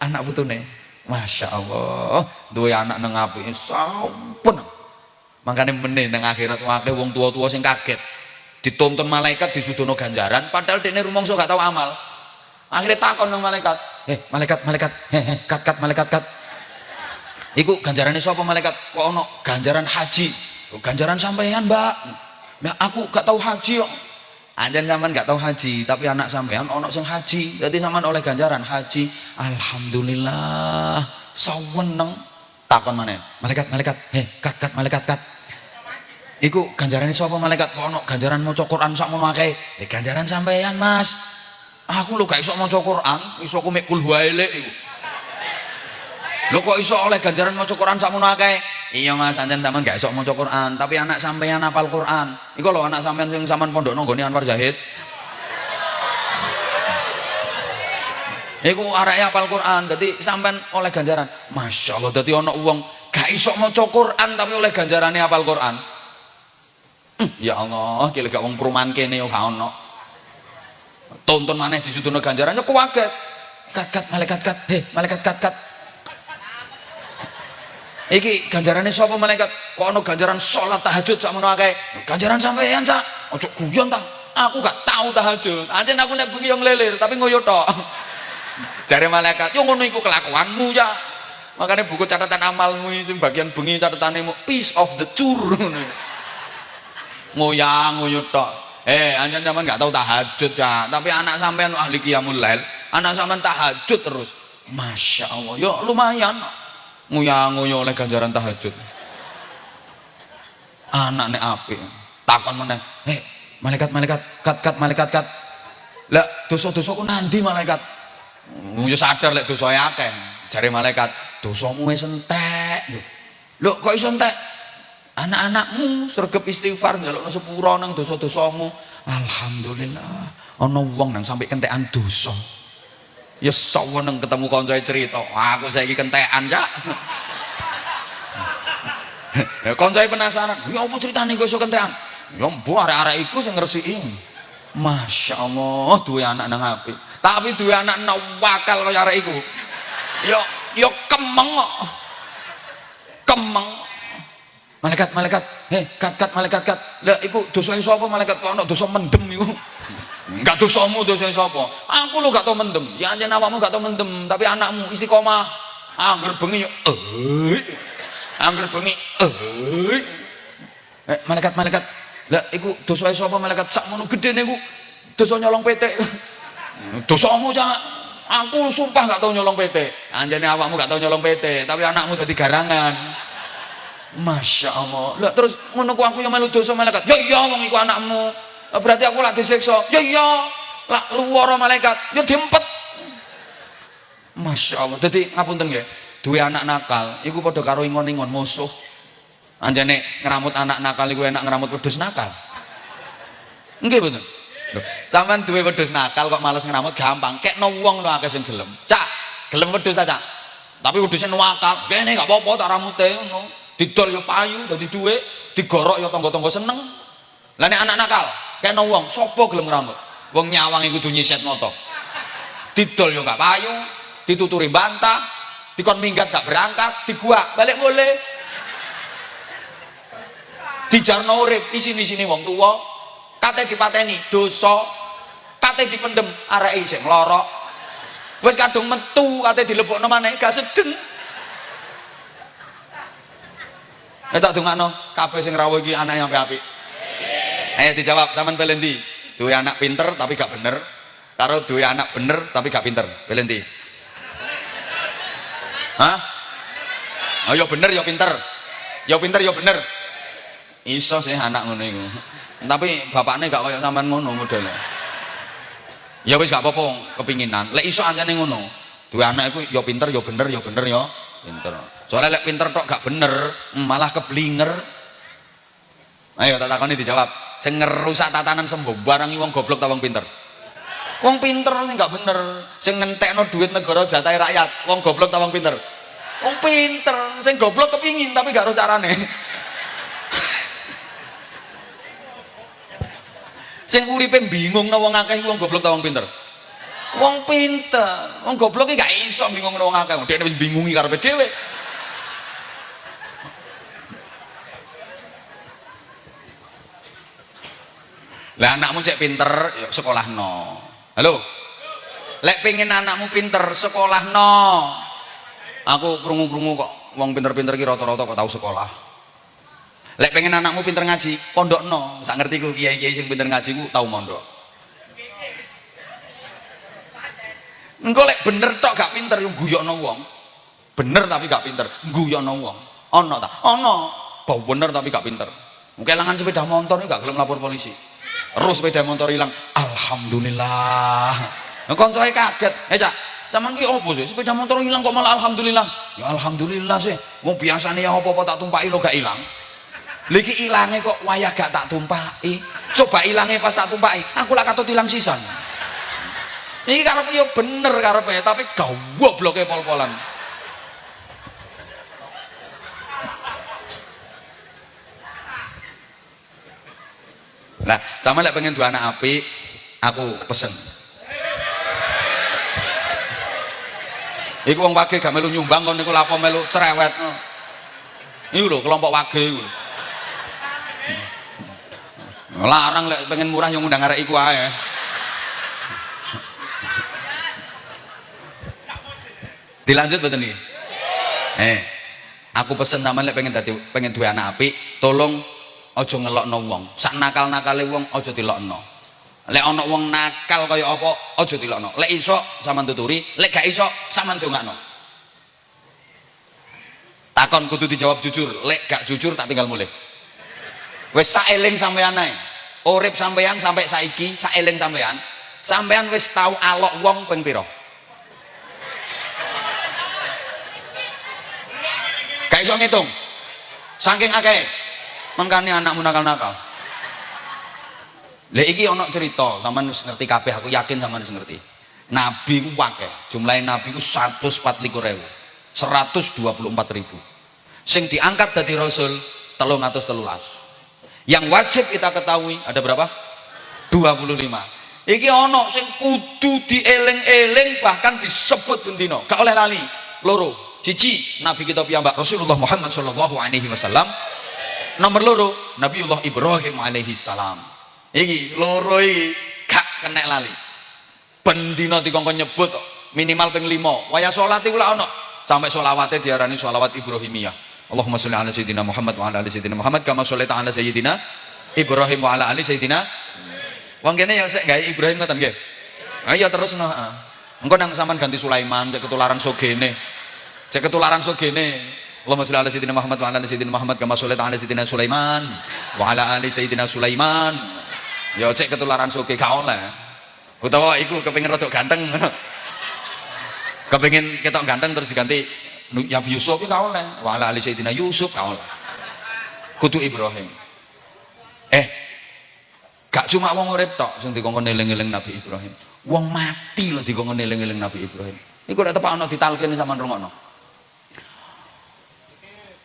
anak putune Masya Allah dua anak neng api sampun. Makanya meneh neng akhirat wakil wong tua-tua sing kaget. Ditonton malaikat di sudono ganjaran padahal dia rumongso gak tahu amal. Akhirnya takon neng malaikat eh malaikat malaikat hehe (laughs) kat kat malaikat kat. Iku ganjarannya siapa malaikat? Kok ono ganjaran haji. Ganjaran sampean mbak. Nah aku gak tahu haji kok Anjen zaman nggak tahu haji, tapi anak sampean ono sing haji. Jadi zaman oleh ganjaran haji. Alhamdulillah. Saweneng takon mana? Malaikat, malaikat. Heh, kat kat malaikat kat. Iku ganjaran sapa malaikat? Ono ganjaran maca Quran sak akeh. Eh ganjaran sampean, Mas. Aku lho gak iso maca Quran, iso ku mek kul iku. Lho kok iso oleh ganjaran maca Quran sakmono akeh? Iya Mas, sampean gak iso maca Quran, tapi anak sampean hafal Quran. Iku lho anak sampean sing sampean pondokno nggone Anwar Zahid. Iku areke hafal Quran, dadi sampean oleh ganjaran. Masya Allah, dadi ana wong gak iso maca Quran tapi oleh ganjarane hafal Quran. Hmm, ya Allah, kira gak wong perumahan kene yo gak ono. Tonton maneh disudono ganjarannya kuwaget. Kat kat malaikat kat, heh malaikat kat kat iki ganjarannya sapa malaikat? Kok ana ganjaran sholat tahajud sak menawa ganjaran sampean sak ojo guyon ta aku gak tahu tahajud. Anjen aku nek bengi yo nglelir tapi ngoyo (laughs) jare malaikat yo ngono iku kelakuanmu ya. Makanya buku catatan amalmu itu bagian bengi catatanmu piece of the tour. (laughs) Ngoyang ngoyo tok. Eh anjen zaman gak tahu tahajud ya tapi anak sampean ahli qiyamul lail anak sampean tahajud terus. Masya Allah yo lumayan nguyang-nguyu oleh ganjaran tahajud. Anak nek api takon meneh hei malaikat malaikat kat kat malaikat kat. Lah dosa-dosa ku nanti malaikat? Yo sadar lek dosa akeh jare malaikat dosamu wis entek. Lho kok iso entek? Anak-anakmu sregep istighfar njalukno sepura nang dosa-dosamu. Alhamdulillah ana wong nang sampai kentekan dosa ya saweneng ketemu kanca cerita. Aku saiki kentekan cak. Ya koncai penasaran. Ya apa ceritanya kok iso kentekan? Ya mbuh arek-arek iku sing ngresiki. Masya Allah dua anak nang api tapi dua anak nang wakal kaya arek iku. Yo yo kemeng kemeng. Malaikat malaikat. Heh kat kat malaikat kat. Lah iku dosa sapa malaikat kok ono dosa mendem iku enggak dosamu dosa sapa aku lu gak tau mendem. Ya anjen awakmu gak tau mendem tapi anakmu istiqomah. Angger bengi yo eh angger bengi eh eh malaikat malaikat. Lah iku dosa sapa malaikat? Sak ngono gedene iku. Dosa nyolong PT dosamu jangan aku sumpah gak tau nyolong PT anjane awakmu gak tau nyolong PT tapi anakmu jadi garangan. Masya Allah. Lah terus ku aku yang melu dosa malaikat? Ya iya wong iku anakmu berarti aku lak disiksa. Ya iya. Lak luwara malaikat. Ya diempet. Masya Allah. Jadi ngapunten nggih? Duwe anak nakal iku padha karo ingon-ingon musuh. Anjane ngeramut anak nakal iku enak ngeramut wedhus nakal. Nggih betul Loh, sampean duwe wedhus nakal kok males ngeramut gampang. Kekno wong lho akeh sing gelem. Cak gelem wedhus ta cak? Tapi wedhusnya nakal kene gak apa-apa tak ramute ngono. Didol yo payu dadi duwe. Digorok yo tangga-tangga seneng lah nek anak nakal kekno wong sapa gelem ngeramut wong nyawang iku kudu nyiset moto. Didol yo gak payu dituturi bantah dikon minggat gak berangkat diguak balik boleh dijarno urip isin-isine wong tua kate dipateni dosa kate dipendem arek isih nglorok wis kadung metu kate dilebokno maneh gak sedeng. Nek tak dongakno kabeh sing rawuh iki anak yang apik. Ayo dijawab sampean pilih ndi? Duwe anak pinter tapi gak bener. Karo duwe anak bener tapi gak pinter. Pilih ndi? Hah? Oh ya bener ya pinter. Ya pinter ya bener. Iso sih anak ngono iku. Tapi bapaknya gak kaya sampean ngono modelnya. Ya wis gak apa-apa kepinginan. Lek iso anjane ngono. Duwe anak iku ya pinter ya bener ya bener ya pinter. Soalnya lek pinter tok gak bener, malah keblinger. Ayo tak takoni dijawab. Sing ngerusak tatanan sembuh barang wong goblok ta wong pinter? Wong pinter sing gak bener, sing ngentekno duit negara jatahe rakyat, wong goblok ta wong pinter? Wong pinter, sing goblok kepingin tapi gak ro carane. sing uripe bingung wong akeh wong goblok ta wong pinter? Wong pinter, wong goblok iki gak iso bingung wong akeh, dhewe wis bingungi karepe dhewe. Lah anakmu cek pinter, yuk sekolah no. Halo. Lek pengen anakmu pinter, sekolah no. Aku krungu-krungu kok wong pinter-pinter ki rata-rata kok tahu sekolah. Lek pengen anakmu pinter ngaji, pondok no. Sak ngerti ku kiai-kiai sing pinter ngaji ku tahu mondok. Engko lek bener tok gak pinter yo guyokno wong. Bener tapi gak pinter, guyokno wong. Ono ta? Ono. Bau bener tapi gak pinter. Kelangan sepeda motor gak gelem lapor polisi. Terus sepeda motor hilang. Alhamdulillah. Koncoe kaget. Eh, Cak, Zaman ki opo sih? Sepeda motor hilang kok malah alhamdulillah. Ya alhamdulillah sih. Wong biasane ya apa-apa tak tumpaki lo gak hilang. Lagi ilangnya kok wayah gak tak tumpaki. Coba ilangnya pas tak tumpaki, aku lah katut hilang sisan. Ini karepe yo bener karepe, tapi gobloknya pol-polan. Nah, sama lek pengen dua anak api, aku pesen. Iku wong wage gak melu nyumbang kon niku lapo melu cerewet. Iku lho kelompok wage iku. Larang lek pengen murah yang undang arek iku ae. Dilanjut betul nih. Eh, aku pesen sama lek pengen tadi pengen dua anak api, tolong ojo ngelokno wong. Sak nakal-nakale wong ojo dilokno. Lek ana wong nakal kaya apa ojo dilokno. Lek iso sampean tuturi, lek gak iso sampean dongakno. Takon kudu dijawab jujur, lek gak jujur tak tinggal mulai. Wis saeling sampean ae. Urip sampean sampai saiki saeling sampean. Sampean wis tau alok wong ping pira? Gak iso ngitung. Saking akeh. Mengkane anakmu nakal-nakal. Lah iki ana cerita, sampean wis ngerti kabeh, aku yakin sampean wis ngerti. Nabi ku akeh, jumlahe nabi ku 144.000. 124.000. sing diangkat dari rasul telung atus telulas yang wajib kita ketahui ada berapa 25 iki ono sing kudu dieling-eling bahkan disebut bendino gak oleh lali loro cici Nabi kita piyambak Rasulullah Muhammad Shallallahu Alaihi Wasallam nomor loro Nabiullah Ibrahim alaihi salam. Iki loro iki gak kena lali. Bendino dikongkon nyebut minimal ping limo waya sholat itu lah ono. Sampai sholawatnya diarani sholawat Ibrahimiyah. Allahumma sholli ala sayyidina Muhammad wa ala ali sayyidina Muhammad kama sholli ala sayyidina Ibrahim wa ala ali sayyidina wong kene ya sik gawe Ibrahim ngoten nggih. Ayo terus no engko nang sampean ganti Sulaiman cek ketularan sogene. Cek ketularan sogene Allahumma sholli ala sayyidina Muhammad wa ala ali sayyidina Muhammad kama sholli ala sayyidina Sulaiman wa ala ali sayyidina Sulaiman. Ya cek ketularan soge gak oleh. Utawa iku kepengin rada ganteng. (laughs) Kepengin ketok ganteng terus diganti ya Yusuf ya oleh. Wa ala ali sayyidina Yusuf gak oleh. Kudu Ibrahim. Eh gak cuma wong urip tok sing dikongkon eling-eling Nabi Ibrahim. Wong mati loh dikongkon eling-eling Nabi Ibrahim. Iku nek tepak ana ditalkin sama rungokno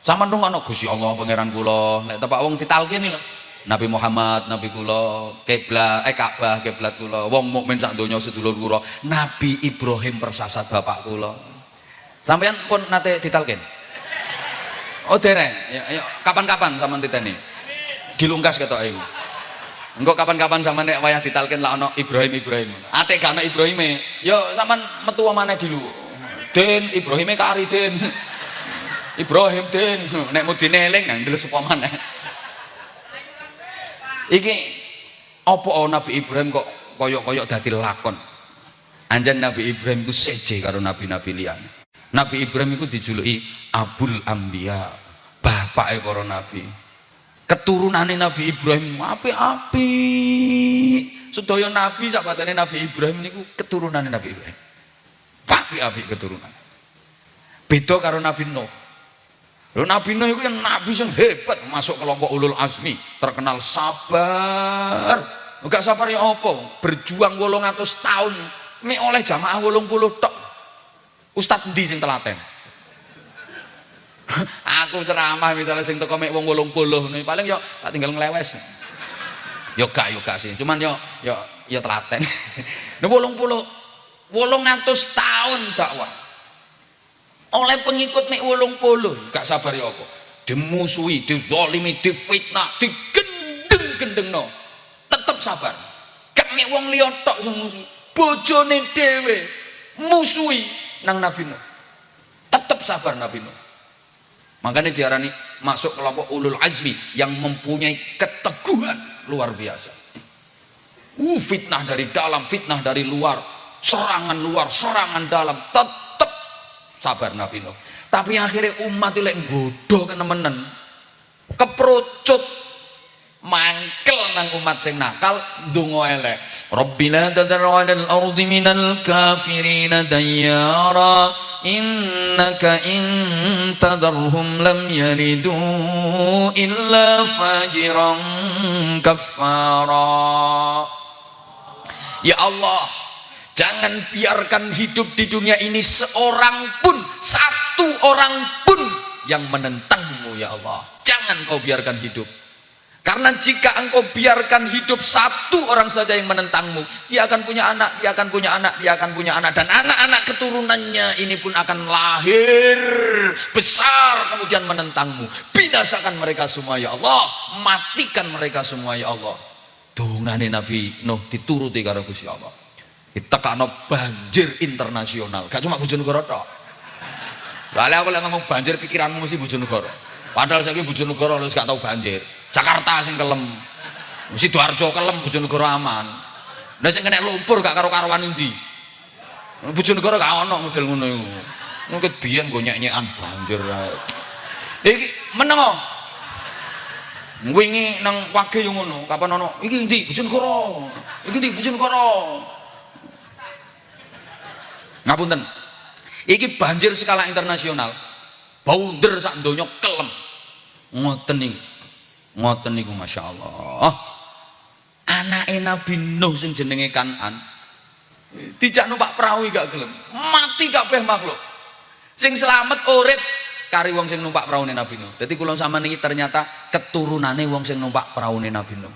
sama rungokno Gusti Allah pangeran kula nek tepak wong ditalkin lho Nabi Muhammad, Nabi kula, kiblat, eh Ka'bah, kiblat kula, wong mukmin sak donya sedulur kula, Nabi Ibrahim persasat bapak kula. Sampeyan pun nate ditalkin. Oh dereng, ya, ya kapan-kapan sampean titeni. Dilungkas ketok iku. Engko kapan-kapan sampean nek wayah ditalkin lah ana Ibrahim Ibrahim. Atik gak ana Ibrahime, ya sampean metu maneh dulu. Den Ibrahime kari Den. Ibrahim Den, (laughs) nek mudine eling nang ndelok sapa maneh. Iki apa Nabi Ibrahim kok koyok-koyok dadi lakon? Anjan Nabi Ibrahim itu seje karo nabi-nabi liyan Nabi Ibrahim itu dijuluki Abul Ambia bapak para nabi. Keturunannya Nabi Ibrahim api-api sedaya nabi sahabatnya Nabi Ibrahim ini keturunannya Nabi Ibrahim. Api-api keturunan. Beda karo Nabi Nuh Lalu Nabi Nuh itu yang nabi yang hebat masuk kelompok ulul azmi, terkenal sabar. Enggak sabar ya apa? Berjuang atus tahun mi oleh jamaah puluh tok. Ustaz di sing telaten? (laughs) Aku ceramah misalnya sing teko mek wong 80 nih paling yo tak tinggal ngelewes. Yo gak yo gak sih, cuman yo yo yo telaten. (laughs) Nah 80 atus tahun dakwah oleh pengikut mek wolong puluh gak sabar ya apa? Dimusuhi dizalimi difitnah digendeng-gendeng no tetep sabar. Gak mek wong liya tok sing musuh bojone dhewe musuhi nang Nabi Nuh. Tetep sabar Nabi Nuh. Makanya diarani masuk kelompok ulul azmi yang mempunyai keteguhan luar biasa. Uh, fitnah dari dalam fitnah dari luar serangan luar serangan dalam tetap sabar Nabi Nuh. Tapi akhirnya umat itu lek bodoh kenemenen keperucut mangkel nang umat sing nakal dungo elek. Rabbina tadarra al ardi minal kafirina dayyara. Innaka in tadarhum lam yalidu illa fajiran kafara Ya Allah Jangan biarkan hidup di dunia ini seorang pun, satu orang pun yang menentangmu ya Allah. Jangan kau biarkan hidup. Karena jika engkau biarkan hidup satu orang saja yang menentangmu, dia akan punya anak, dia akan punya anak, dia akan punya anak. Dan anak-anak keturunannya ini pun akan lahir besar kemudian menentangmu. Binasakan mereka semua ya Allah. Matikan mereka semua ya Allah. Dungane Nabi Nuh dituruti karo Gusti Allah ditekakno banjir internasional. Gak cuma Bojonegoro tok. Soalnya aku lagi ngomong banjir pikiranmu mesti Bojonegoro. Padahal saya Bojonegoro lu gak tahu banjir. Jakarta sing kelem. Mesti Sidoarjo kelem Bojonegoro aman. Nah sing kena lumpur gak karo-karuan ndi Bojonegoro gak ono model ngono iku. Mungkin go nyek-nyekan banjir. Iki meneng wingi nang wage yo ngono. Kapan ono? Iki ndi Bojonegoro. Iki ndi Bojonegoro ngapunten iki banjir skala internasional baunder sak donya kelem ngoten niku ngoten niku Masya Allah anak Nabi Nuh sing jenenge Kanan dijak numpak perahu gak gelem mati kabeh makhluk sing selamat urip kari wong sing numpak praune Nabi Nuh. Dadi kula sama niki ternyata keturunane wong sing numpak praune Nabi Nuh.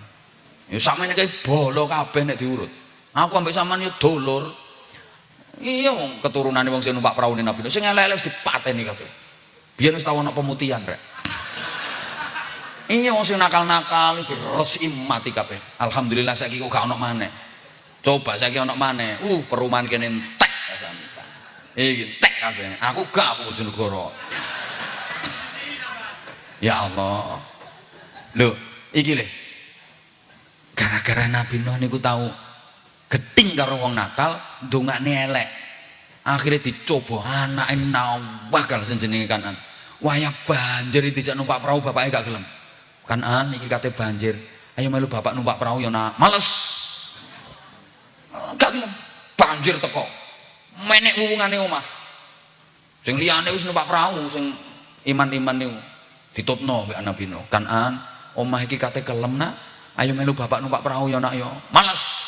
Ya sampeyan iki bolo kabeh nek diurut. Aku ambek sampean yo dulur. Iya wong keturunane wong sing numpak praune Nabi. Sing elek-elek wis dipateni kabeh. Biyen wis tau ana pemutihan rek. Iya wong sing nakal-nakal resiki mati kabeh. Alhamdulillah saiki kok gak ono maneh. Coba saiki ono maneh. Uh, perumahan kene entek. Iki entek kabeh. Aku gak aku Bojonegoro. Ya Allah. Loh, iki le. Gara-gara Nabi Nuh niku tahu geting karo wong nakal, ndongakne elek. Akhirnya dicoba anake nawah kal sing jenenge kanan. Wayah banjir dijak numpak perahu bapaknya gak gelem. Kanan iki kate banjir. Ayo melu bapak numpak perahu ya nak. Males. Gak gelem. Banjir teko. Menek hubungane omah. Sing liyane wis numpak perahu sing iman-iman niku ditutno mbek Nabi Nuh. Kanan omah iki kate kelem nak. Ayo melu bapak numpak perahu ya nak yo. Males.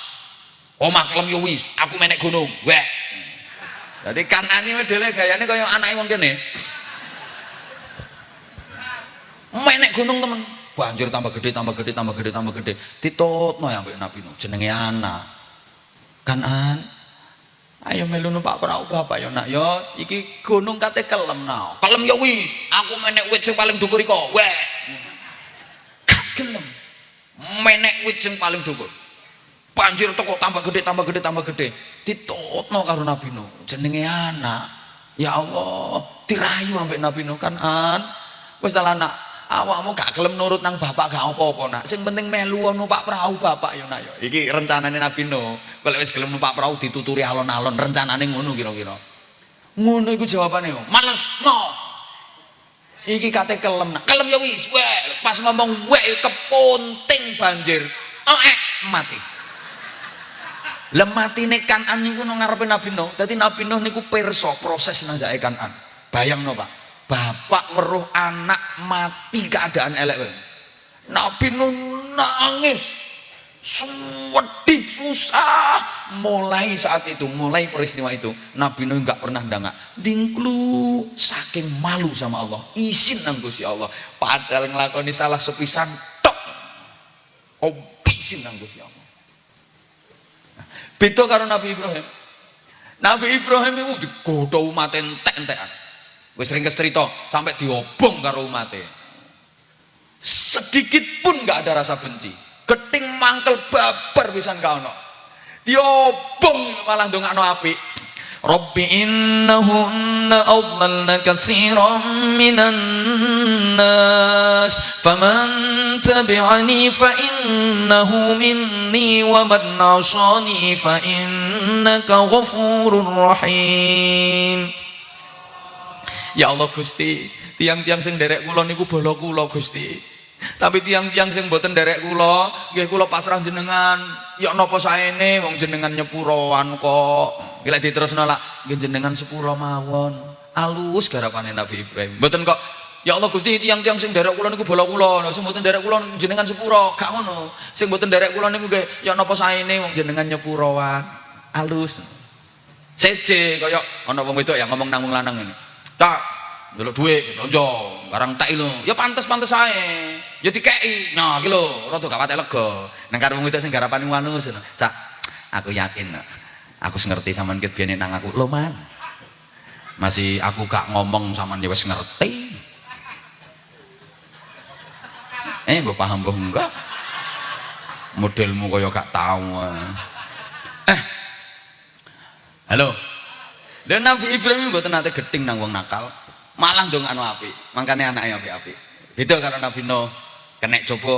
Omah kelem yo wis, aku menek gunung. Wek. Dadi kanan iki modele gayane kaya anake wong kene. Menek gunung temen. Banjir tambah gede, tambah gede, tambah gede, tambah gede. Ditutno ya mbek Nabi Nuh. Jenenge anak. Kanan Ayo melu numpak perahu bapak yo nak yo iki gunung kate kelem nah. Kelem yo wis, aku menek wit sing paling dhuwur iko. Weh. Gak gelem. Menek wit sing paling dhuwur. Banjir teko tambah gede, tambah gede, tambah gede. Ditutno karo Nabi Nuh. Jenenge anak. Ya Allah, dirayu ambek Nabi Nuh kan an. Wis anak, awakmu gak gelem nurut nang bapak gak apa-apa nak. Sing penting melu numpak perahu bapak yo nak yo. Iki rencanane Nabi Nuh. Kalau wis gelem numpak perahu dituturi alon-alon, rencanane ngono kira-kira. Ngono iku jawabane yo. Males no. Iki kate kelem nak. Kelem ya wis. Pas ngomong weh kepunting banjir. Eh mati. Lah matine Kanan niku nang ngarepe Nabi Nuh. Dadi Nabi Nuh niku pirsa proses najake Kanan. Bayangno, Pak. Bapak weruh anak mati keadaan elek. Nabi Nuh nangis sedih susah mulai saat itu mulai peristiwa itu Nabi Nuh nggak pernah dangak dingklu saking malu sama Allah izin nang Gusti Allah padahal ngelakoni salah sepisan tok oh izin nang Gusti Allah beda karo Nabi Ibrahim. Nabi Ibrahim itu digoda umat entek-entekan. Wis sering kestrito sampai diobong karo umatnya sedikit pun nggak ada rasa benci. Geting mangkel babar pisan ka ono. Diobong malah ndongakno apik Rabbi innahunna adlalna katsiran minan nas faman tabi'ani fa innahu minni wa man 'asani fa innaka ghafurur rahim Ya Allah Gusti tiang-tiang sing derek kula niku bala kula Gusti tapi tiang-tiang sing mboten derek kula nggih kula pasrah jenengan. Ya napa saene wong jenengan nyepuroan kok. Gila diterusno lak nggih jenengan sepuro mawon. Alus garapane Nabi Ibrahim. Mboten kok. Ya Allah Gusti tiang-tiang sing derek kula niku bola kula sing mboten derek kula jenengan sepuro gak ngono. Sing mboten derek kula niku nggih ya napa saene wong jenengan nyepuroan. Alus. Seje kaya ana wong wedok yang ngomong nang wong lanang ngene tak njaluk dhuwit blonjo barang tak lho ya pantes-pantes ae ya dikei nah iki lho rada gak patek lega. Nang karo wong itu sing garapane wanus cak aku yakin aku ngerti sampean ket biyen nang aku. Lho man. Masih aku gak ngomong sampean ya wis ngerti. Eh mbok paham mbok enggak? Modelmu kaya gak tahu eh. Halo. Dan Nabi Ibrahim buat nanti geting nang wong nakal. Malah dong anu api makanya anaknya api-api itu karena Nabi Nuh kena coba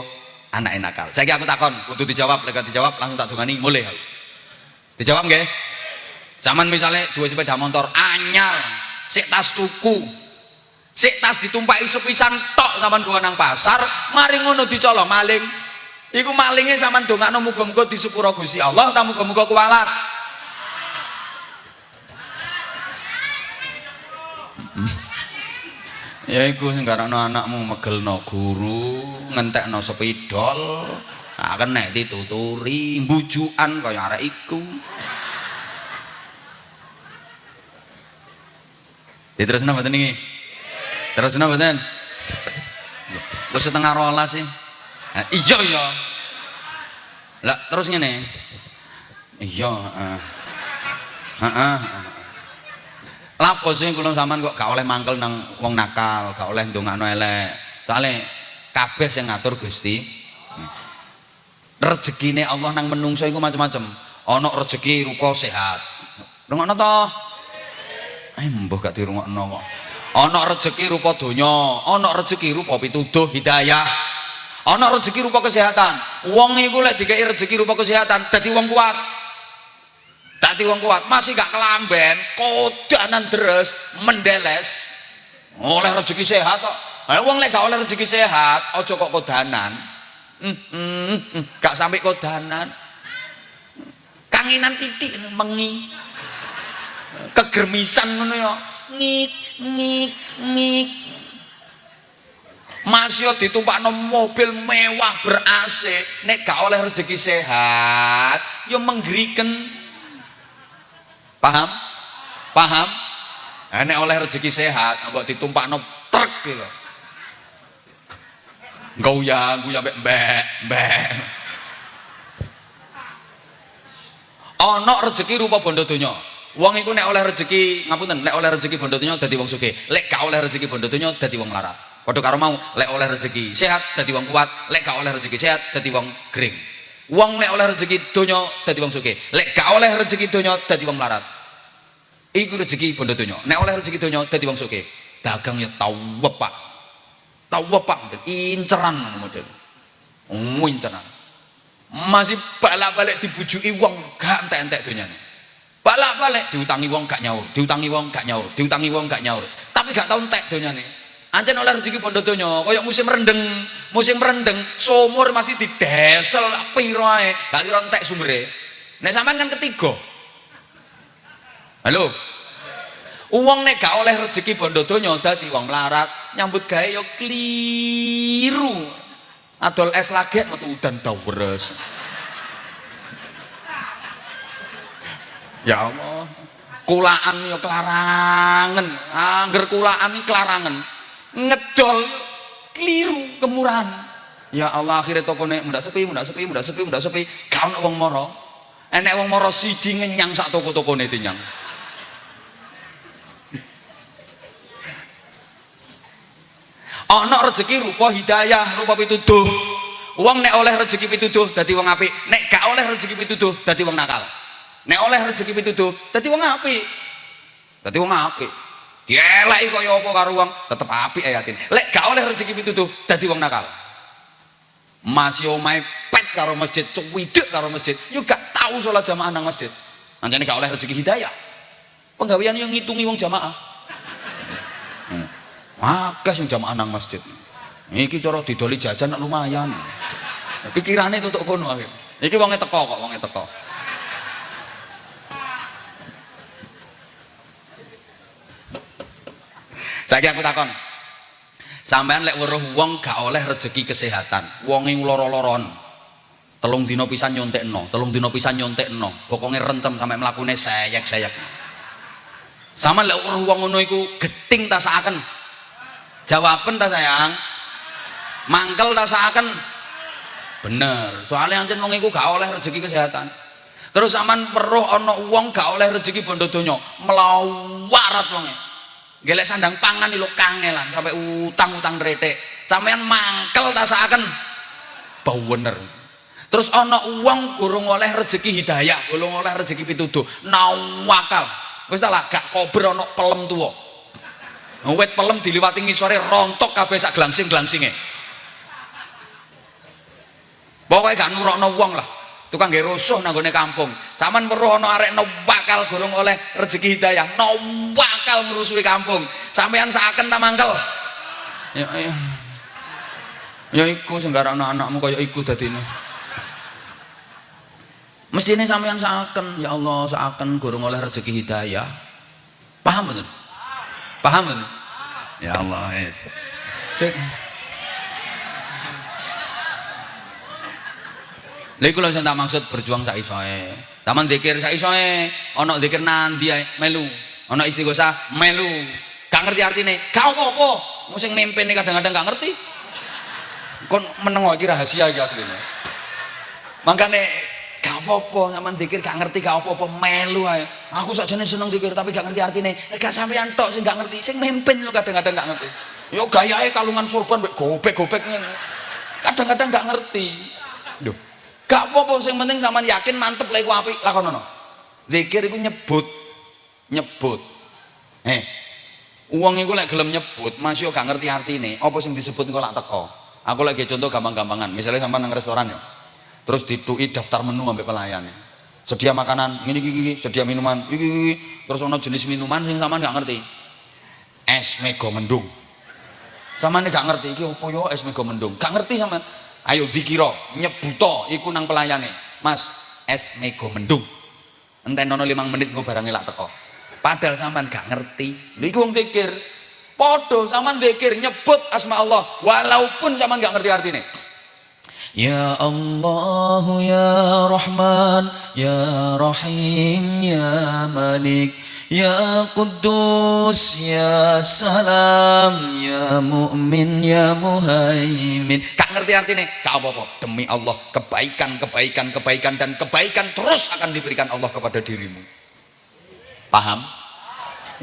anak nakal. Saya aku takon untuk dijawab lega dijawab langsung tak dongani mulai dijawab nggak zaman misalnya dua sepeda motor anyar sik tas tuku. Sik tas ditumpai sepisan tok zaman gua nang pasar mari ngono dicolong maling. Iku malingnya zaman dongakno muga-muga disepuro Gusti Allah ta muga-muga kualat ya iku sing karena anakmu megelno guru ngentekno sepidol. Akan nek dituturi bujukan kaya arek iku. Diterusno mboten niki terus napa mboten wis setengah rolas sih. Nah, iya iya. Lah terus ngene? Iya heeh heeh lapo sih kula sampean kok gak oleh mangkel nang wong nakal gak oleh ndongakno elek. Soalnya kabeh sing ngatur Gusti. Rezekine Allah nang menungso iku macam-macam ana rezeki rupa sehat. Rungokno to? Eh mbah gak dirungokno kok. Ana rezeki rupa donya ana rezeki rupa pituduh hidayah. Ana rezeki rupa kesehatan. Wong iku lek dikei rezeki rupa kesehatan dadi wong kuat dadi wong kuat masih gak kelamben kodanan deres mendeles. Oleh rezeki sehat kok. Wong lek gak oleh rezeki sehat aja kok kodanan. Hmm, hmm, hmm, gak sampai kodanan. Kanginan titik mengi. Kegermisan ngono ya. Ngik ngik ngik. Masih ditumpakno mobil mewah ber AC nek gak oleh rezeki sehat yo menggerikan paham? Paham? Nah, nek oleh rezeki sehat mbok ditumpakno truk gitu. Goyang goyang mbek mbek mbek. Ana rezeki rupa bondo donya. Wong iku nek oleh rezeki ngapunten nek oleh rezeki bondo donya dadi wong sugih. Lek gak oleh rezeki bondo donya dadi wong larat padha karo mau lek oleh rezeki sehat dadi wong kuat. Lek gak oleh rezeki sehat dadi wong gering wong lek oleh rezeki donya dadi wong sugih lek gak oleh rezeki donya dadi wong larat iku rezeki bondo donya. Nek oleh rezeki donya dadi wong sugih dagang ya tau wepak tau wepak inceran model. Oh inceran. Masih balak-balik dibujuki wong gak entek-entek donyane balak-balik diutangi wong gak nyaur diutangi wong gak nyaur diutangi wong gak nyaur. Tapi gak tau entek donyane ancen oleh rezeki bondo donya kaya musim rendeng musim rendeng sumur masih didesel piro ae gak kira entek sumere nek sampean kan ketiga. Halo? Uang nek gak oleh rezeki bondo donya wong melarat nyambut gawe yo kliru adol es lagi metu udan dawres ya Allah. Kulaan ya kelarangan. Angger kulaan kelarangan ngedol keliru kemurahan. Ya Allah akhirnya toko nek muda sepi muda sepi muda sepi muda sepi. Kau nak wong moro. Enek wong moro siji ngenyang sak toko-toko nih tinyang ana (laughs) rezeki rupa hidayah rupa pituduh. Wong nek oleh rezeki pituduh dadi wong apik. Nek gak oleh rezeki pituduh dadi wong nakal. Nek oleh rezeki pituduh dadi wong apik. Dadi wong apik dieleki kaya apa karo wong? Tetep apik ayatin lek gak oleh rezeki pituduh dadi wong nakal. Masih omahe pet karo masjid cuwidek karo masjid. Yo gak tau sholat jamaah nang masjid. Anjane gak oleh rezeki hidayah. Penggawean yang ngitungi wong jamaah. Akeh sing jamaah nang masjid. Iki cara didoli jajan lumayan. Pikirane tutuk kono akhir. Iki wonge teko kok wonge teko saiki aku takon. Sampean lek weruh wong gak oleh rezeki kesehatan. Wonge loro-loron. Telung dino pisan nyontekno telung dino pisan nyontekno. Rentem sampai mlakune sayek-sayek sama lek weruh wong ngono iku geting tak saaken. Jawaban tak sayang? Mangkel tak seakan bener. Soalnya anjir wong iku gak oleh rezeki kesehatan. Terus aman perlu ono uang gak oleh rezeki bondo donya melawarat wonge gelek sandang pangan lo kangelan sampai utang-utang retek sampean mangkel tak seakan bau bener. Terus ono uang gurung oleh rezeki hidayah gurung oleh rezeki pituduh. Nawakal. Wis lah gak kober ono pelem tuwa. Wet pelem diliwati ngisore rontok kabeh sak glangsing-glangsinge pokoknya gak nurokno wong lah tukang nggih rusuh nang kampung. Sampean weruh ana arek no bakal gorong oleh rezeki hidayah. No bakal ngerusuhi kampung. Sampean saken ta mangkel? Ya ya. Ya iku senggarang anak-anakmu kaya iku dadine. Mestine sampean saken ya Allah saken gorong oleh rezeki hidayah. Paham betul paham kan? ya Allah yes. cek lha iku lho tak maksud berjuang sak isoe. Taman dikir sak isoe ana dikir nanti ae melu. Ana istighosah melu. Gak ngerti artine gak apa-apa. Sing mimpin kadang-kadang gak ngerti. Kon meneng iki rahasia iki asline. Makane gak apa-apa sampean dikir gak ngerti gak apa-apa melu ae. Aku sakjane seneng dikir tapi gak ngerti artine. Gak sampean tok sing gak ngerti sing mimpin lo kadang-kadang gak ngerti. Yo gayae kalungan surban gobek-gobek ngene. Kadang-kadang gak ngerti. Duh. Gak apa-apa sing penting sampean yakin mantep lek ku apik lakonono zikir iku nyebut. Nyebut. Eh uang iku lek gelem nyebut masih gak ngerti artine. Apa sing disebut kok lak teko? Aku lagi contoh gampang-gampangan. Misalnya sampean nang restoran ya terus ditui daftar menu sampai pelayan. Sedia makanan ini gigi sedia minuman gigi, terus ono jenis minuman sing sama nggak ngerti. Es mego mendung. Sama nih gak ngerti iki opo yo es mego mendung? Gak ngerti sama ayo dikiro nyebuto iku nang pelayane. Mas es mego mendung. Enten ono limang menit gue barangnya lak teko. Padahal sama gak ngerti. Lu iku wong pikir podo sama pikir nyebut asma Allah walaupun sama gak ngerti artinya Ya Allah ya Rahman ya Rahim ya Malik Ya Kudus ya Salam ya Mu'min ya Muhaimin. Kak ngerti artinya? Kak apa-apa. Demi Allah kebaikan, kebaikan, kebaikan dan kebaikan terus akan diberikan Allah kepada dirimu. Paham?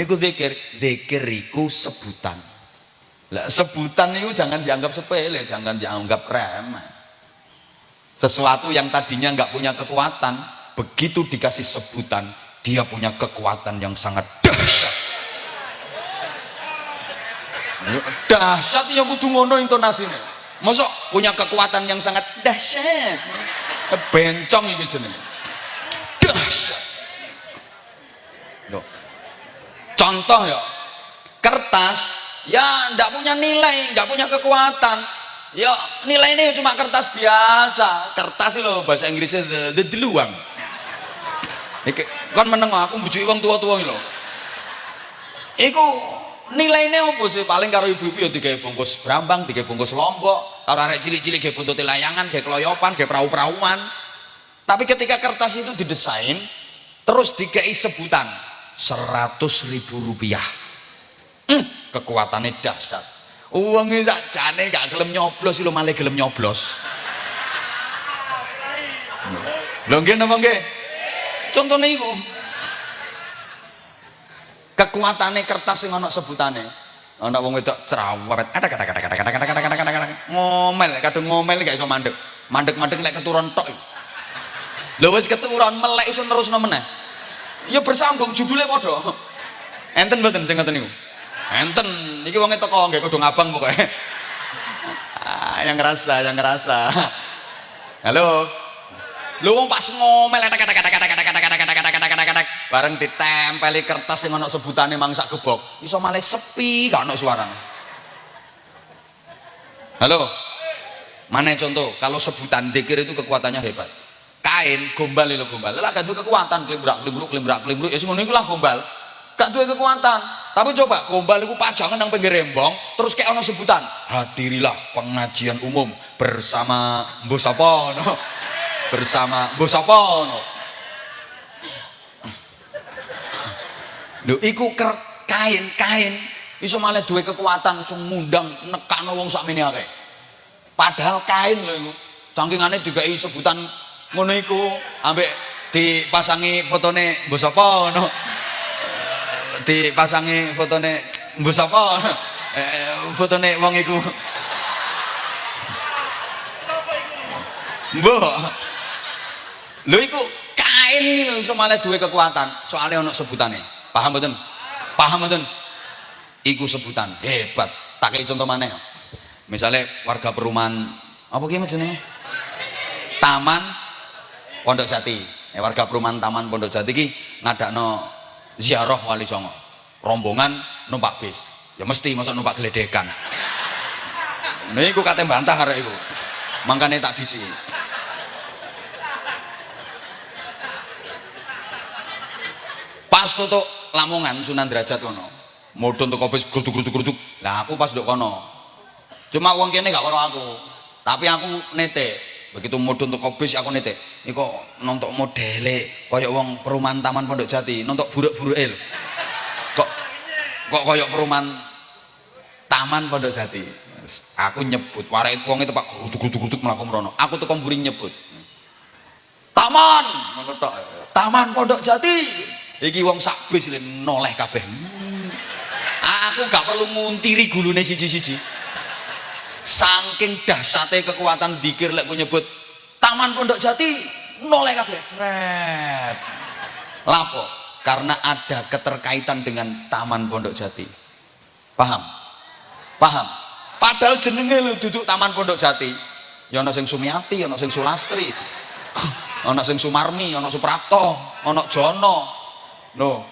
Iku zikir, zikir iku sebutan. Lah sebutan itu jangan dianggap sepele, jangan dianggap remeh. Sesuatu yang tadinya nggak punya kekuatan begitu dikasih sebutan dia punya kekuatan yang sangat dahsyat. Dahsyat yang kudu ngono intonasinya masuk punya kekuatan yang sangat dahsyat. Bencong ini jeneng dahsyat. Contoh ya. Kertas ya ndak punya nilai nggak punya kekuatan. Ya nilai ini cuma kertas biasa. Kertas loh bahasa Inggrisnya the, the deluang Iki, kan meneng aku bujuk uang tua-tua loh iku nilai ini apa sih? Paling karo ibu-ibu ya tiga bungkus brambang tiga bungkus lombok karo arek cilik-cilik kayak buntut layangan kayak keloyopan kayak perahu-perahuan tapi ketika kertas itu didesain terus dikei sebutan seratus ribu rupiah. Hmm, kekuatannya dahsyat. Uangnya sakjane gak gelem nyoblos lo malah gelem nyoblos. Lho nggih napa nggih contohnya itu kekuatannya kertas yang ana sebutane ana wong wedok cerewet ada kata kata kata kata kata kata kata kata ngomel kadang ngomel gak iso mandek mandek mandek lek keturun tok lho wis keturun melek iso nerusno meneh ya bersambung judulnya padha enten mboten sing ngoten niku enten iki wonge teko nggih kudu ngabang pokoke ah, yang ngerasa yang ngerasa halo lu wong pas ngomel kata kata kata kata kata bareng ditempeli kertas yang ono sebutane mangsak gebok. Iso malah sepi gak ono suara halo? Mana contoh kalau sebutan dikir itu kekuatannya hebat. Kain gombal itu gombal. Lah itu kekuatan. Kelimbrak kelimbrak kelimbrak kelimbrak ya semuanya itu lah gombal. Gak duwe kekuatan. Tapi coba gombal itu pajangan nang pinggir rembong terus kayak ono sebutan hadirilah pengajian umum bersama Bosapono bersama Bosapono lho iku kain kain. Iso malah duwe kekuatan iso mundang nekakno wong sakmene akeh. Padahal kain lho iku sangkingane digawe sebutan ngono iku ambek dipasangi fotone Bosapono dipasangi fotone mbok sapa eh, fotone wong iku. Mbok. Lho iku kain lho malah duwe kekuatan. Soalnya ono sebutane paham mboten? Paham mboten? Iku sebutan hebat. Tak kayak contoh mana misalnya warga perumahan apa gimana jenenge? Taman Pondok Jati. Eh, warga perumahan Taman Pondok Jati ki ngadakno ziarah wali songo. Rombongan numpak bis. Ya mesti masuk numpak geledekan. Ini aku kata bantah hari itu makanya tak bisi. Pas tutup lamongan sunan derajat kono modon untuk bis geruduk geruduk geruduk nah aku pas duduk kono. Cuma uang kene gak kono aku. Tapi aku nete begitu mudun untuk bis aku nete ini kok nontok modele koyok wong perumahan taman pondok jati. Nontok buruk-buruk el kok kok koyok perumahan Taman Pondok Jati. Aku nyebut, warai wong itu Pak guduk-guduk mlaku mrono. Aku tuh mburi nyebut. Taman, tok. Taman Pondok Jati. Iki wong sak bis noleh kabeh. Aku gak perlu nguntiri gulune siji-siji. Saking dahsyate kekuatan dikir lek nyebut Taman Pondok Jati noleh kabeh. Red. Lapo? Karena ada keterkaitan dengan Taman Pondok Jati. Paham? Paham? Padahal jenenge lho duduk Taman Pondok Jati. Ya ana sing Sumiati, ana sing Sulastri. ana sing Sumarmi, ana Suprapto, ana Jono. No.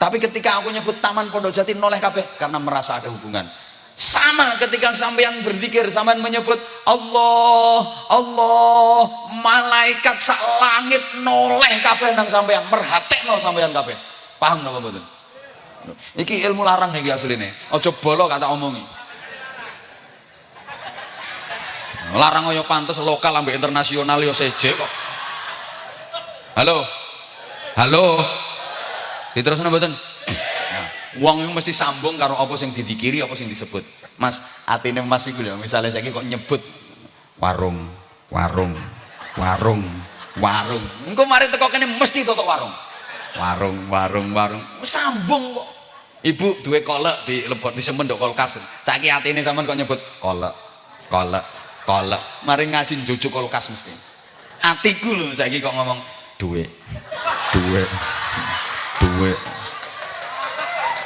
Tapi ketika aku nyebut Taman Pondok Jati noleh kabeh karena merasa ada hubungan. Sama ketika sampean berzikir, sampean menyebut Allah, Allah, malaikat sak langit noleh kabeh nang sampean, merhatekno sampean kabeh. Paham napa mboten? Iki ilmu larang iki asline. Aja bolo kata omongi. Larang yo pantes lokal ambek internasional yo seje kok. Halo. Halo. Diterusno mboten? Wong itu mesti sambung karo apa sing didikiri apa sing disebut. Mas, atine Mas iku lho, misale saiki kok nyebut warung, warung, warung, warung. Engko mari teko kene mesti tutuk warung. Warung, warung, warung. Sambung kok. Ibu duwe kolek di lebot disemen ndok kulkas. Saiki atine sampean kok nyebut kolek, kolek, kolek. Mari ngaji njujuk kulkas mesti. Atiku lho saiki kok ngomong duwe. Duwe. Duwe.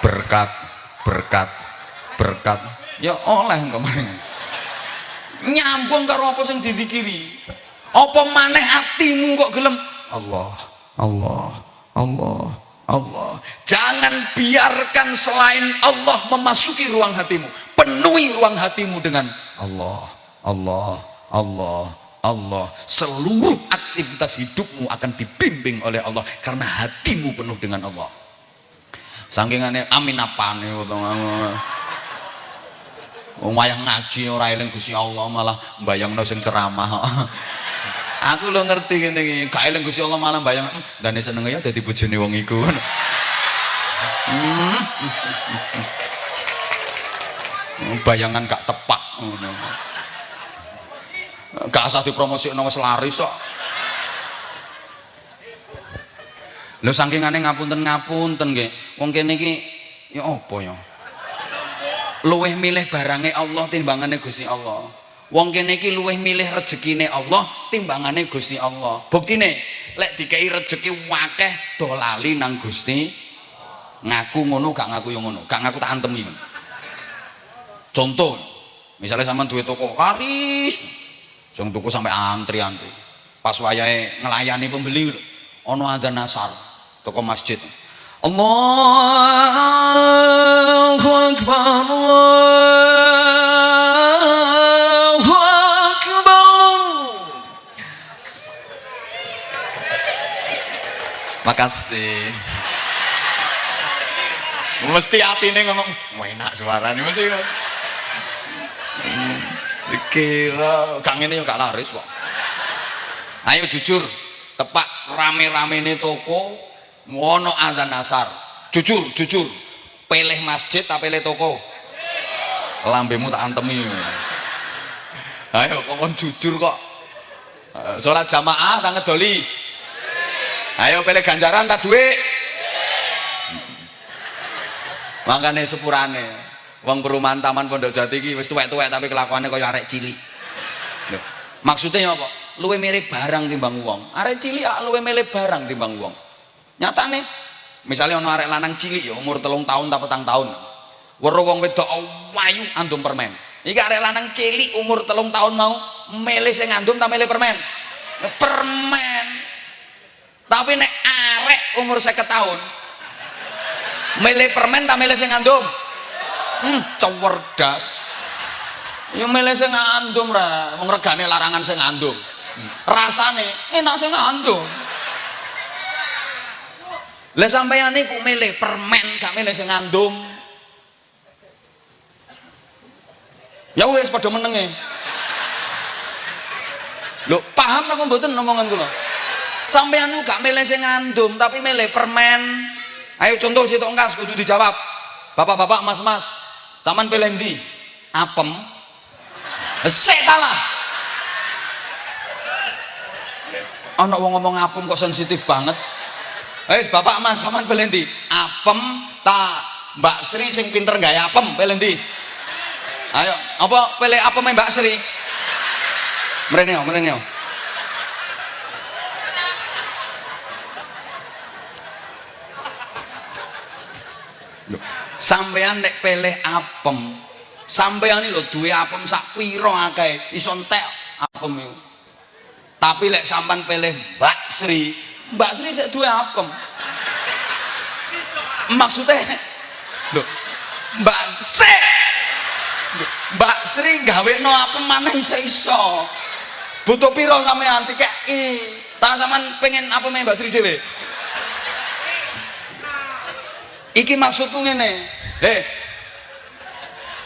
Berkat, berkat, berkat. Ya oleh kemarin. Nyambung karo apa sing didikiri. Apa maneh atimu kok gelem Allah, Allah, Allah, Allah. Jangan biarkan selain Allah memasuki ruang hatimu. Penuhi ruang hatimu dengan Allah, Allah, Allah, Allah. Seluruh aktivitas hidupmu akan dibimbing oleh Allah karena hatimu penuh dengan Allah. Saking aneh amin apane Wong wayang ngaji ora eling Gusti Allah malah mbayangno sing ceramah. Aku lo ngerti ngene iki, gak eling Gusti Allah malah bayang dane seneng ya dadi bojone wong iku. Hmm. Bayangan gak ngono. Gak usah dipromosikno wis laris kok. Lho saking aneh ngapunten ngapunten. Wong kene iki ya apa ya? Luweh milih barangnya Allah timbangane Gusti Allah. Wong kene iki luweh milih rezekine Allah timbangane Gusti Allah. Buktine lek dikei rezeki wakeh do lali nang Gusti ngaku ngono gak ngaku yang ngono, gak ngaku tak antemi. Contoh, misalnya sama duit toko karis, sing tuku sampai antri-antri. Pas wayahe ngelayani pembeli ono ada nasar toko masjid. Allahu Akbar Allahu Akbar. Makasih. Mesti hati ini ngomong enak suara ini mesti Kira Kang ini gak laris kok. Ayo jujur Tepak rame-rame ini toko Wono azan asar. Jujur, jujur. Pilih masjid tak pilih toko? Lambemu tak antemi Ayo kok jujur kok? Sholat jamaah tak ngedoli? Ayo pilih ganjaran tak duit? Makanya sepurane wong perumahan taman pondok jati iki wis tuwek-tuwek tapi kelakuannya kaya arek cilik. Loh, maksudnya apa? luwe mirip barang timbang wong. Arek cilik ah luwe milih barang timbang wong. Nyatane misalnya ono arek lanang cilik ya umur telung tahun tak petang tahun. Weruh wong wedok wayu andum permen. Iki arek lanang cilik umur telung tahun mau milih sing ngandum tak milih permen? Permen. Tapi nek arek umur 50 tahun milih permen tak milih sing ngandum hmm cewerdas ya milih sing ngandum ra wong regane larangan sing ngandum rasane enak sing ngandum lah sampeyan niku milih permen gak milih sing ngandum ya wis padha menenge. Lho paham apa mboten omongan kula sampeyan niku gak milih sing ngandum tapi milih permen. Ayo contoh situ engkas kudu dijawab. Bapak-bapak mas-mas Saman pilih ndi? Apem. Sik lah. Ana wong ngomong apem kok sensitif banget. Wis Bapak Mas saman pilih? Apem ta Mbak Sri sing pinter gawe apem pilih? Ayo, apa pilih apem Mbak Sri? Mrene mrene yo. Sampean nek pilih apem. Sampean iki lho duwe apem sak pira akeh. Iso entek apem iku. Tapi lek sampean pilih Mbak Sri Mbak Sri sik duwe apem. Maksudnya lho Mbak Sri Mbak Sri gawe no apem maneh iso iso. Butuh piro sampean dikeki tak sampean pengen apem Mbak Sri dhewe iki maksudku ngene. Eh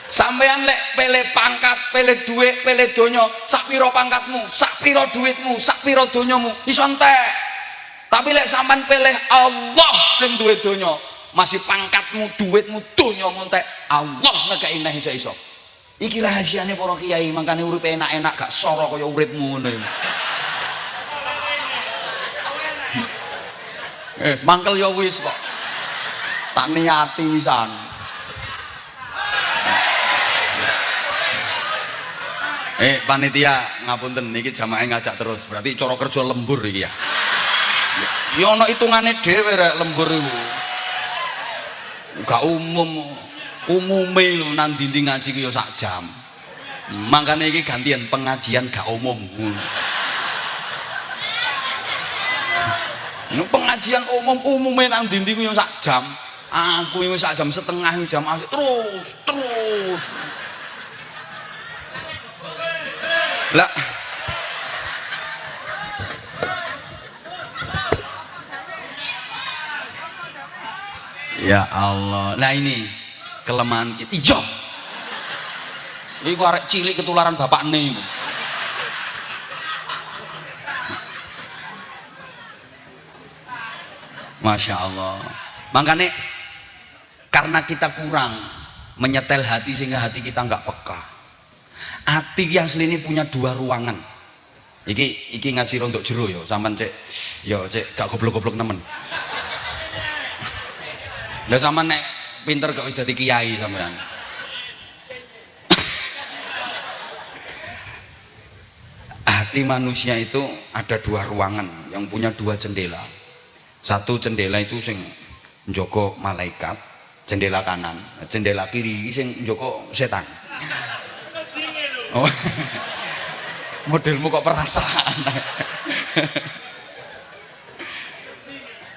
sampean lek pele pangkat pele duit pele donya sak pira pangkatmu sak pira duitmu sak pira donyamu iso entek. Tapi lek sampean pilih Allah sing duwe donya masih pangkatmu duitmu donyamu entek Allah ngekeki neh iso-iso. Iki rahasiane para kiai makane urip enak-enak gak soro kaya uripmu iki. Wis mangkel ya wis kok tak niati wisan eh panitia ngapunten niki jamaah ngajak terus. Berarti cara kerja lembur iki ya? Ya ana hitungane dhewe rek lembur iku. Gak umum umume lho nang dinding ngaji ya sak jam. Makanya iki gantian pengajian gak umum. Ini pengajian umum umumnya nang dinding ku ya sak jam aku ini sak jam setengah jam asik. Terus terus. Lah. Ya Allah. Nah ini kelemahan kita. Ijo ini arek cilik ketularan bapak nih Masya Allah. Makanya karena kita kurang menyetel hati sehingga hati kita nggak peka. Hati yang ini punya dua ruangan. Iki iki ngaji rontok jero yo sampean cek. Yo cek gak goblok-goblok nemen. Lah sama nek pinter gak bisa kiai sampean. Hati manusia itu ada dua ruangan yang punya dua jendela. Satu jendela itu sing Joko malaikat jendela kanan jendela kiri sing Joko setan. Oh. (laughs) modelmu kok perasaan? (laughs)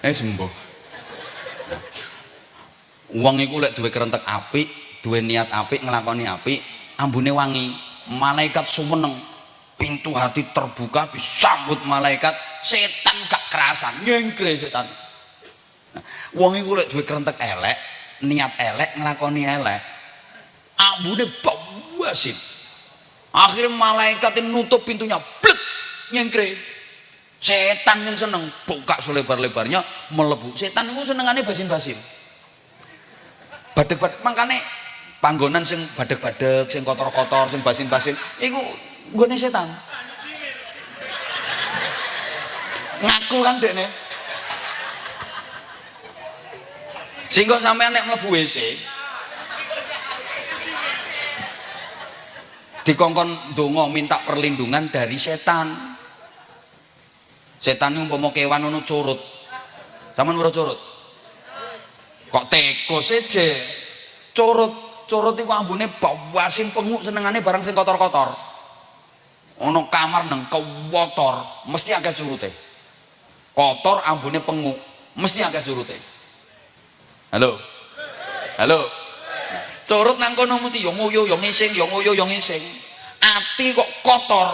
Eh sembuh. Uang itu lek duwe kerentek api duwe niat api ngelakoni api ambune wangi. Malaikat sumeneng. Pintu hati terbuka disambut malaikat. Setan gak kerasan. Ngengkre setan. Wong iku lek duwe kerentek elek niat elek nglakoni elek. Ambune bawasin akhirnya malaikat nutup pintunya blek nyengkre. Setan yang seneng buka selebar-lebarnya melebu. Setan itu senengannya basin-basin. Badek-badek makanya panggonan sing badek-badek sing kotor-kotor sing basin-basin itu gue setan. Ngaku kan dek nih sehingga sampai anak mlebu WC dikongkon dongo minta perlindungan dari setan. Setan yang umpama kewan curut. Zaman ora curut? Kok teko saja curut curut itu ambune bawasin penguk senengane barang sing kotor-kotor. Ono kamar neng kotor mesti agak curute. Kotor ambune penguk mesti agak curute halo? Halo? Curut nang kono mesti yo nguyu yo ngising yo nguyu yo ngising. Ati kok kotor.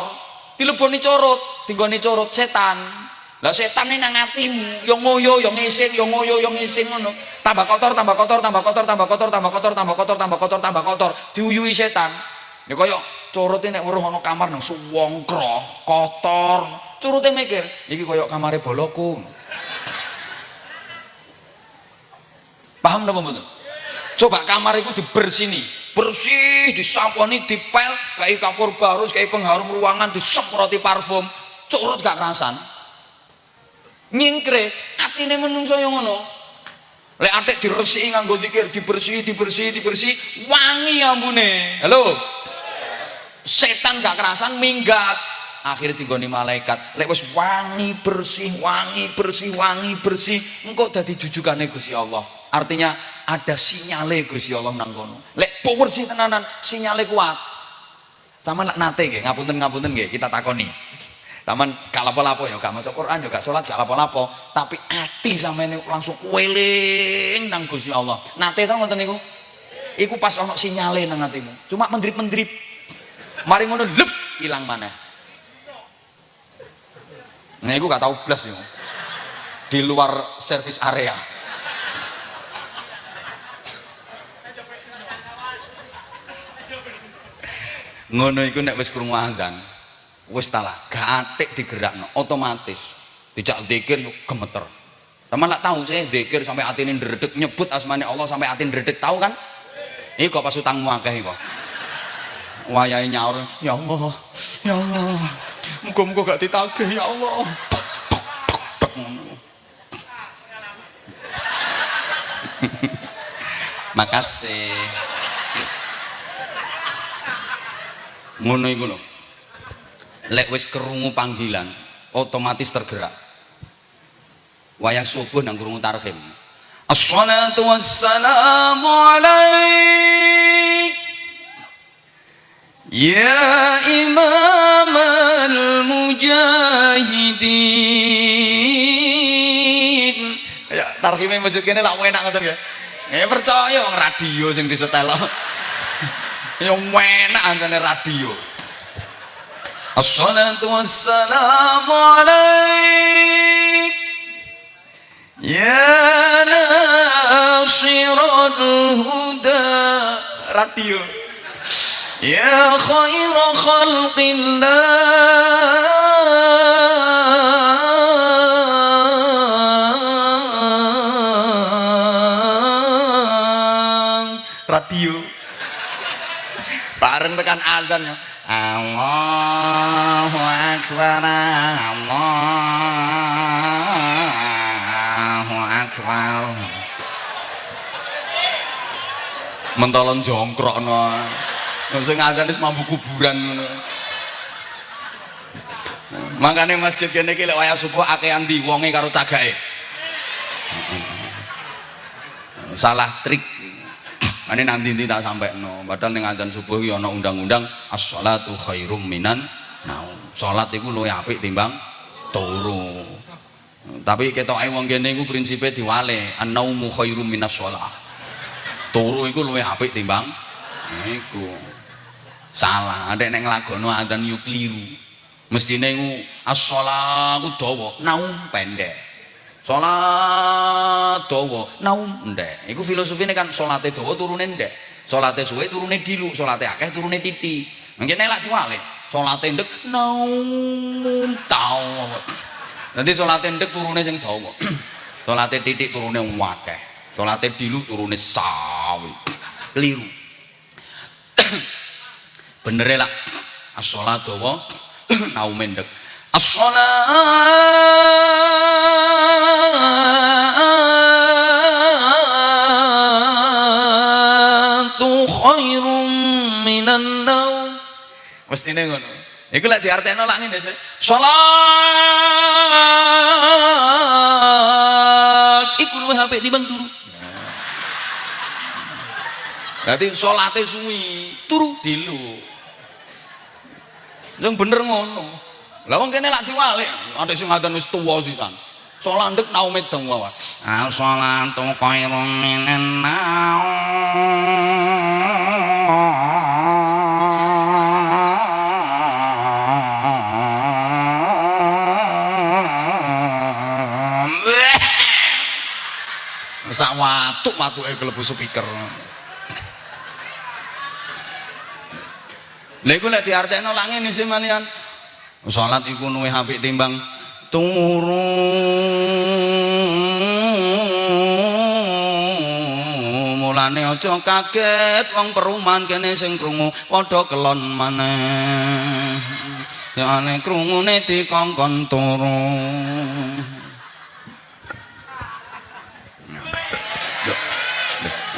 Dileboni curut dinggone curut setan. Lah setan ini nang atimu yo nguyu yo ngising yo nguyu yo ngising ngono. Tambah kotor tambah kotor tambah kotor tambah kotor tambah kotor tambah kotor tambah kotor tambah kotor. Diuyui setan. Ini kaya curut ini weruh ana kamar nang suwongkro kotor. Curutnya mikir iki kaya kamare boloku paham napa mboten? Coba kamar itu dibersini bersih disamponi dipel kayak kapur barus kayak pengharum ruangan disemproti parfum. Curut gak kerasan. Nyingkre atine menungso yang ngono. Lek atik diresiki nganggo dikir dibersih dibersih dibersih wangi ambune. Halo? Setan gak kerasan minggat. Akhirnya tinggoni malaikat. Lek wis wangi bersih wangi bersih wangi bersih engkau dadi jujukane Gusti Allah artinya ada sinyale Gusti Allah nang kono lek bersih tenanan sinyale kuat sama nak nate nggih ngapunten ngapunten nggih kita takoni Taman gak lapo-lapo ya, gak maca Quran ya, gak sholat, gak lapo-lapo. Tapi sama ini langsung weling nang Gusti Allah. Nate tau ngoten niku? Iku pas ono sinyale nang hatimu. Cuma mendrip-mendrip. Mari ngono lep hilang mana? Nah, iku gak tahu blas yo. Di luar service area. Ngono iku nek wis krungu azan, wis talah gak atik digerakno otomatis. Dijak zikir yuk gemeter. Teman nak tahu saya zikir sampai hati ini ndredeg nyebut asmane Allah sampai hati ndredeg tahu kan? Ini kok pas utangmu akeh kok wayahe nyaur ya Allah ya Allah muga-muga gak ditagih ya Allah. (laughs) Makasih ngono iku lho. Lek wis kerungu panggilan otomatis tergerak. Wayang subuh nang krungu tarhim. Assalatu wassalamu alaik. Ya imam al-mujahidin Ya tarhimnya masjid kene lak enak ngoten ya. Ya percaya radio sing disetel yang enak antene radio. Assalamualaikum wassalamu Ya nasirul huda. Radio. Ya khairul khalqillah. Radio bareng tekan azan ya Allahu Akbar Allahu Akbar. Mentolon jongkrok no sing ngadzan wis mambu kuburan makanya masjid kene iki lek subuh akehan di wonge karo cagake. Salah trik ini nanti nanti tak sampai no. Padahal ning adzan subuh iki ana undang-undang as-shalatu khairum minan naum. Salat iku luwih apik timbang turu. Tapi ketoke wong kene iku prinsipe diwale an-naumu khairum minas shalah. Turu iku luwih apik timbang iku. Salah ada nek nglagono adzan yo kliru mestine iku as-shalatu dawa naum pendek Salat dawa, naum ndek. Iku filosofine kan salate dawa turune ndek. Salate suwe turune dilu, salate akeh turune titi. Mungkin nek lak diwale, salate ndek naum tau. Nanti salate ndek turune sing dawa. (clears throat) salate titik turune akeh. Salate dilu turune sawi. Keliru. (clears throat) Bener lak as-salat dawa (clears throat) naum ndek. As-salatu khairum minan naum. Mestine ngono. Iku lek diartekno lak ngene. Salat iku luwih apik timbang turu. Berarti salate suwi, turu dilu. Yang bener ngono. Lah wong kene lak diwalik, ada sing ngadan wis tuwa sisan. Salat ndek naume dong wae. Al salatu khairum minan naum. Sak watuk watuke kelebu speaker. Lha iku lek diartekno lak ngene sih malian. Salat iku luwih apik timbang turu mulane aja kaget wong perumahan kene sing krungu padha kelon maneh Yane krungune dikongkon turu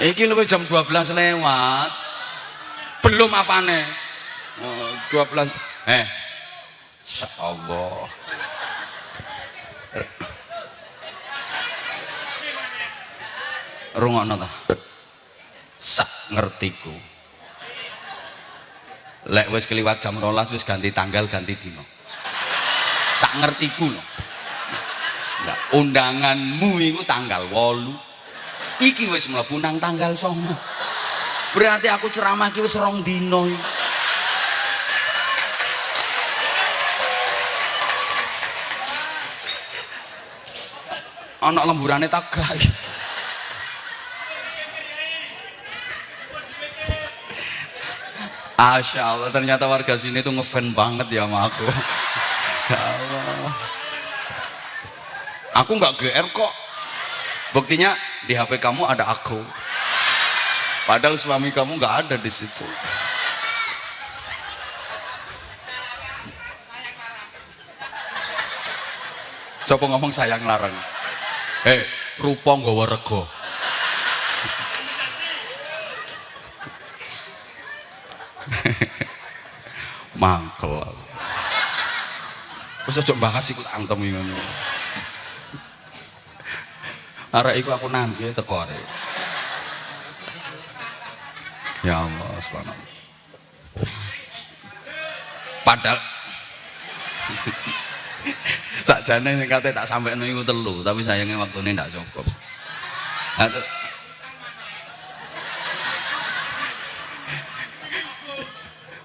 Iki luwih jam 12 lewat. Belum apane? Oh, 12. Eh. Insyaallah. Rungokno ta. Sak ngertiku. Lek wis keliwat jam 12 wis ganti tanggal, ganti dino. Sak ngertiku lho. Nah, undanganmu iku tanggal 8 iki wis mlebu nang tanggal 9 berarti aku ceramah iki wis rong dino ana lemburane tagak. Asya Allah ternyata warga sini tuh ngefan banget ya sama aku. Ya Allah. Aku nggak GR kok. Buktinya di HP kamu ada aku. Padahal suami kamu nggak ada di situ. Siapa ngomong sayang larang eh rupa nggawa rego mangkel. Terus coba bahas ikut antem ini arek iku aku nanti teko arek. Ya Allah subhanallah. Padahal sakjane ning kate tak sampai iku telu tapi sayangnya waktunya ndak cukup.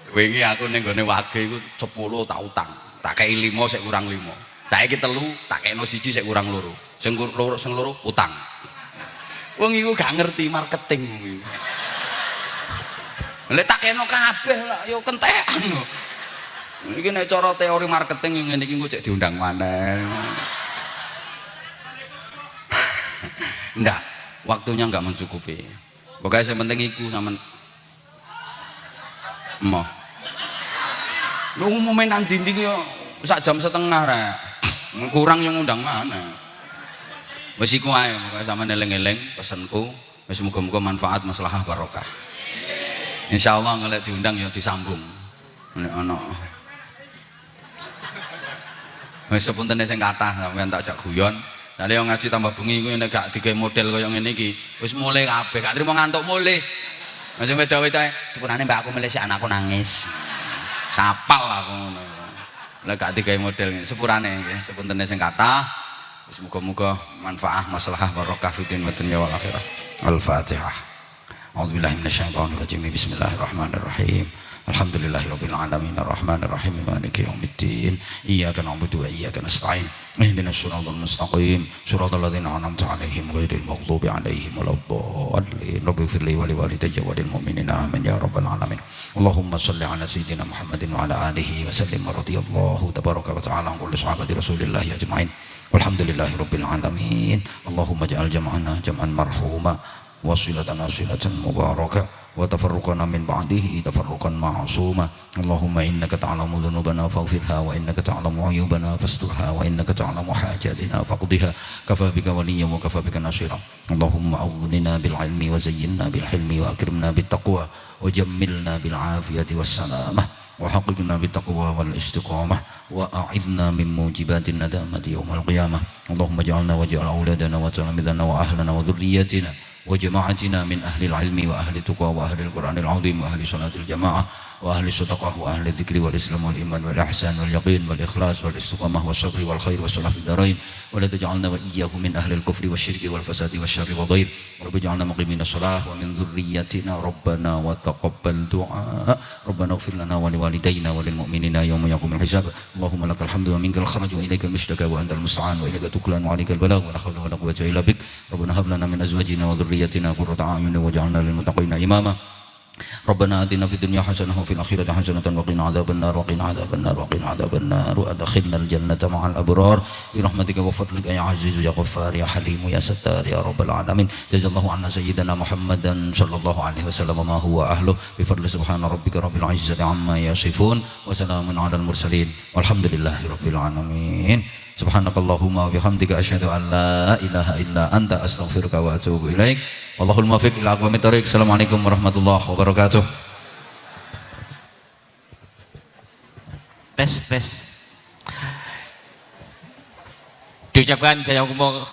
Wingi aku ning gone wage iku 10 tak utang. Tak kei 5 sik kurang 5 saiki telu tak kei siji sik kurang loro. Sing loro sing loro utang. Wong iku gak ngerti marketing. Kuwi lek tak kena kabeh lah yo kentekan lho iki nek cara teori marketing yang ngene iki engko cek diundang mana enggak waktunya enggak mencukupi. Pokoknya yang penting iku sama mau lu ngumumin nang dinding yo sak jam setengah rek. Kurang yang undang mana wis iku ae pokoke sampeyan eling-eling pesenku wis muga-muga manfaat maslahah barokah. Insyaallah ngelek diundang ya disambung. Nek wis sepuntene sing kathah sampeyan tak jak guyon Nanti yang ngaji tambah bengi gue nek gak digawe model kaya ngene iki, wis mulai kabeh, gak trimo ngantuk mulai. Masih weda-weda sepurane mbak aku si anakku nangis. Sapal aku ngono. Lek gak digawe model sepurane nggih, sepuntene sing kathah. Semoga-moga manfaat masalah barokah fitin wa dunya wal akhirah. Al-Fatihah. A'udzubillahi minasyaitonir Bismillahirrahmanirrahim. الحمد لله رب العالمين الرحمن الرحيم مالك يوم الدين إياك نعبد وإياك نستعين اهدنا الصراط المستقيم صراط الذين أنعمت عليهم غير المغضوب عليهم ولا الضالين رب اغفر لي ولوالدي وللمؤمنين آمين يا رب العالمين اللهم صل على سيدنا محمد وعلى آله وسلم رضي الله تبارك وتعالى عن كل صحابة رسول الله أجمعين والحمد لله رب العالمين اللهم اجعل جمعنا جمعا مرحوما وصلتنا صلة مباركة وتفرقنا من بعده تفرقا معصوما. اللهم إنك تعلم ذنوبنا فاغفرها وإنك تعلم عيوبنا فاسترها وإنك تعلم حاجاتنا فاقضها. كفى بك وليا وكفى بك ناصرا اللهم أغننا بالعلم وزينا بالحلم وأكرمنا بالتقوى وجملنا بالعافية والسلامة وحققنا بالتقوى والاستقامة وأعذنا من موجبات الندامة يوم القيامة. اللهم اجعلنا واجعل أولادنا وتلاميذنا وأهلنا وذريتنا وجماعتنا من أهل العلم وأهل التقوى وأهل القرآن العظيم وأهل صلاة الجماعة وأهل الصدقة وأهل الذكر والإسلام والإيمان والإحسان واليقين والإخلاص والاستقامة والصبر والخير والصلاة في الدارين. ولا تجعلنا وإياه من أهل الكفر والشرك والفساد والشر وغير رب اجعلنا مقيمين الصلاة ومن ذريتنا ربنا وتقبل دعاء. ربنا اغفر لنا ولوالدينا وللمؤمنين يوم يقوم الحساب. اللهم لك الحمد ومنك الخرج وإليك المشتكى وأنت المستعان وإليك تكلان وعليك البلاغ ولا حول ولا قوة إلا بك. ربنا هب لنا من أزواجنا وذريتنا قرة أعين واجعلنا للمتقين إماما. ربنا آتنا في الدنيا حسنة وفي الآخرة حسنة وقنا عذاب النار وقنا عذاب النار وقنا عذاب النار. وأدخلنا الجنة مع الأبرار. برحمتك وفضلك يا عزيز يا غفار يا حليم يا ستار يا رب العالمين. جزا الله عنا سيدنا محمدا صلى الله عليه وسلم ما هو أهله. بفضل سبحان ربك رب العزة عما يصفون وسلام على المرسلين والحمد لله رب العالمين. Subhanakallahumma bihamdika asyhadu an la ilaha illa anta astaghfiruka wa atubu ilaik. Wallahul muwaffiq ila aqwamit thoriq. Assalamualaikum warahmatullahi wabarakatuh. tes tes diucapkan jaya umur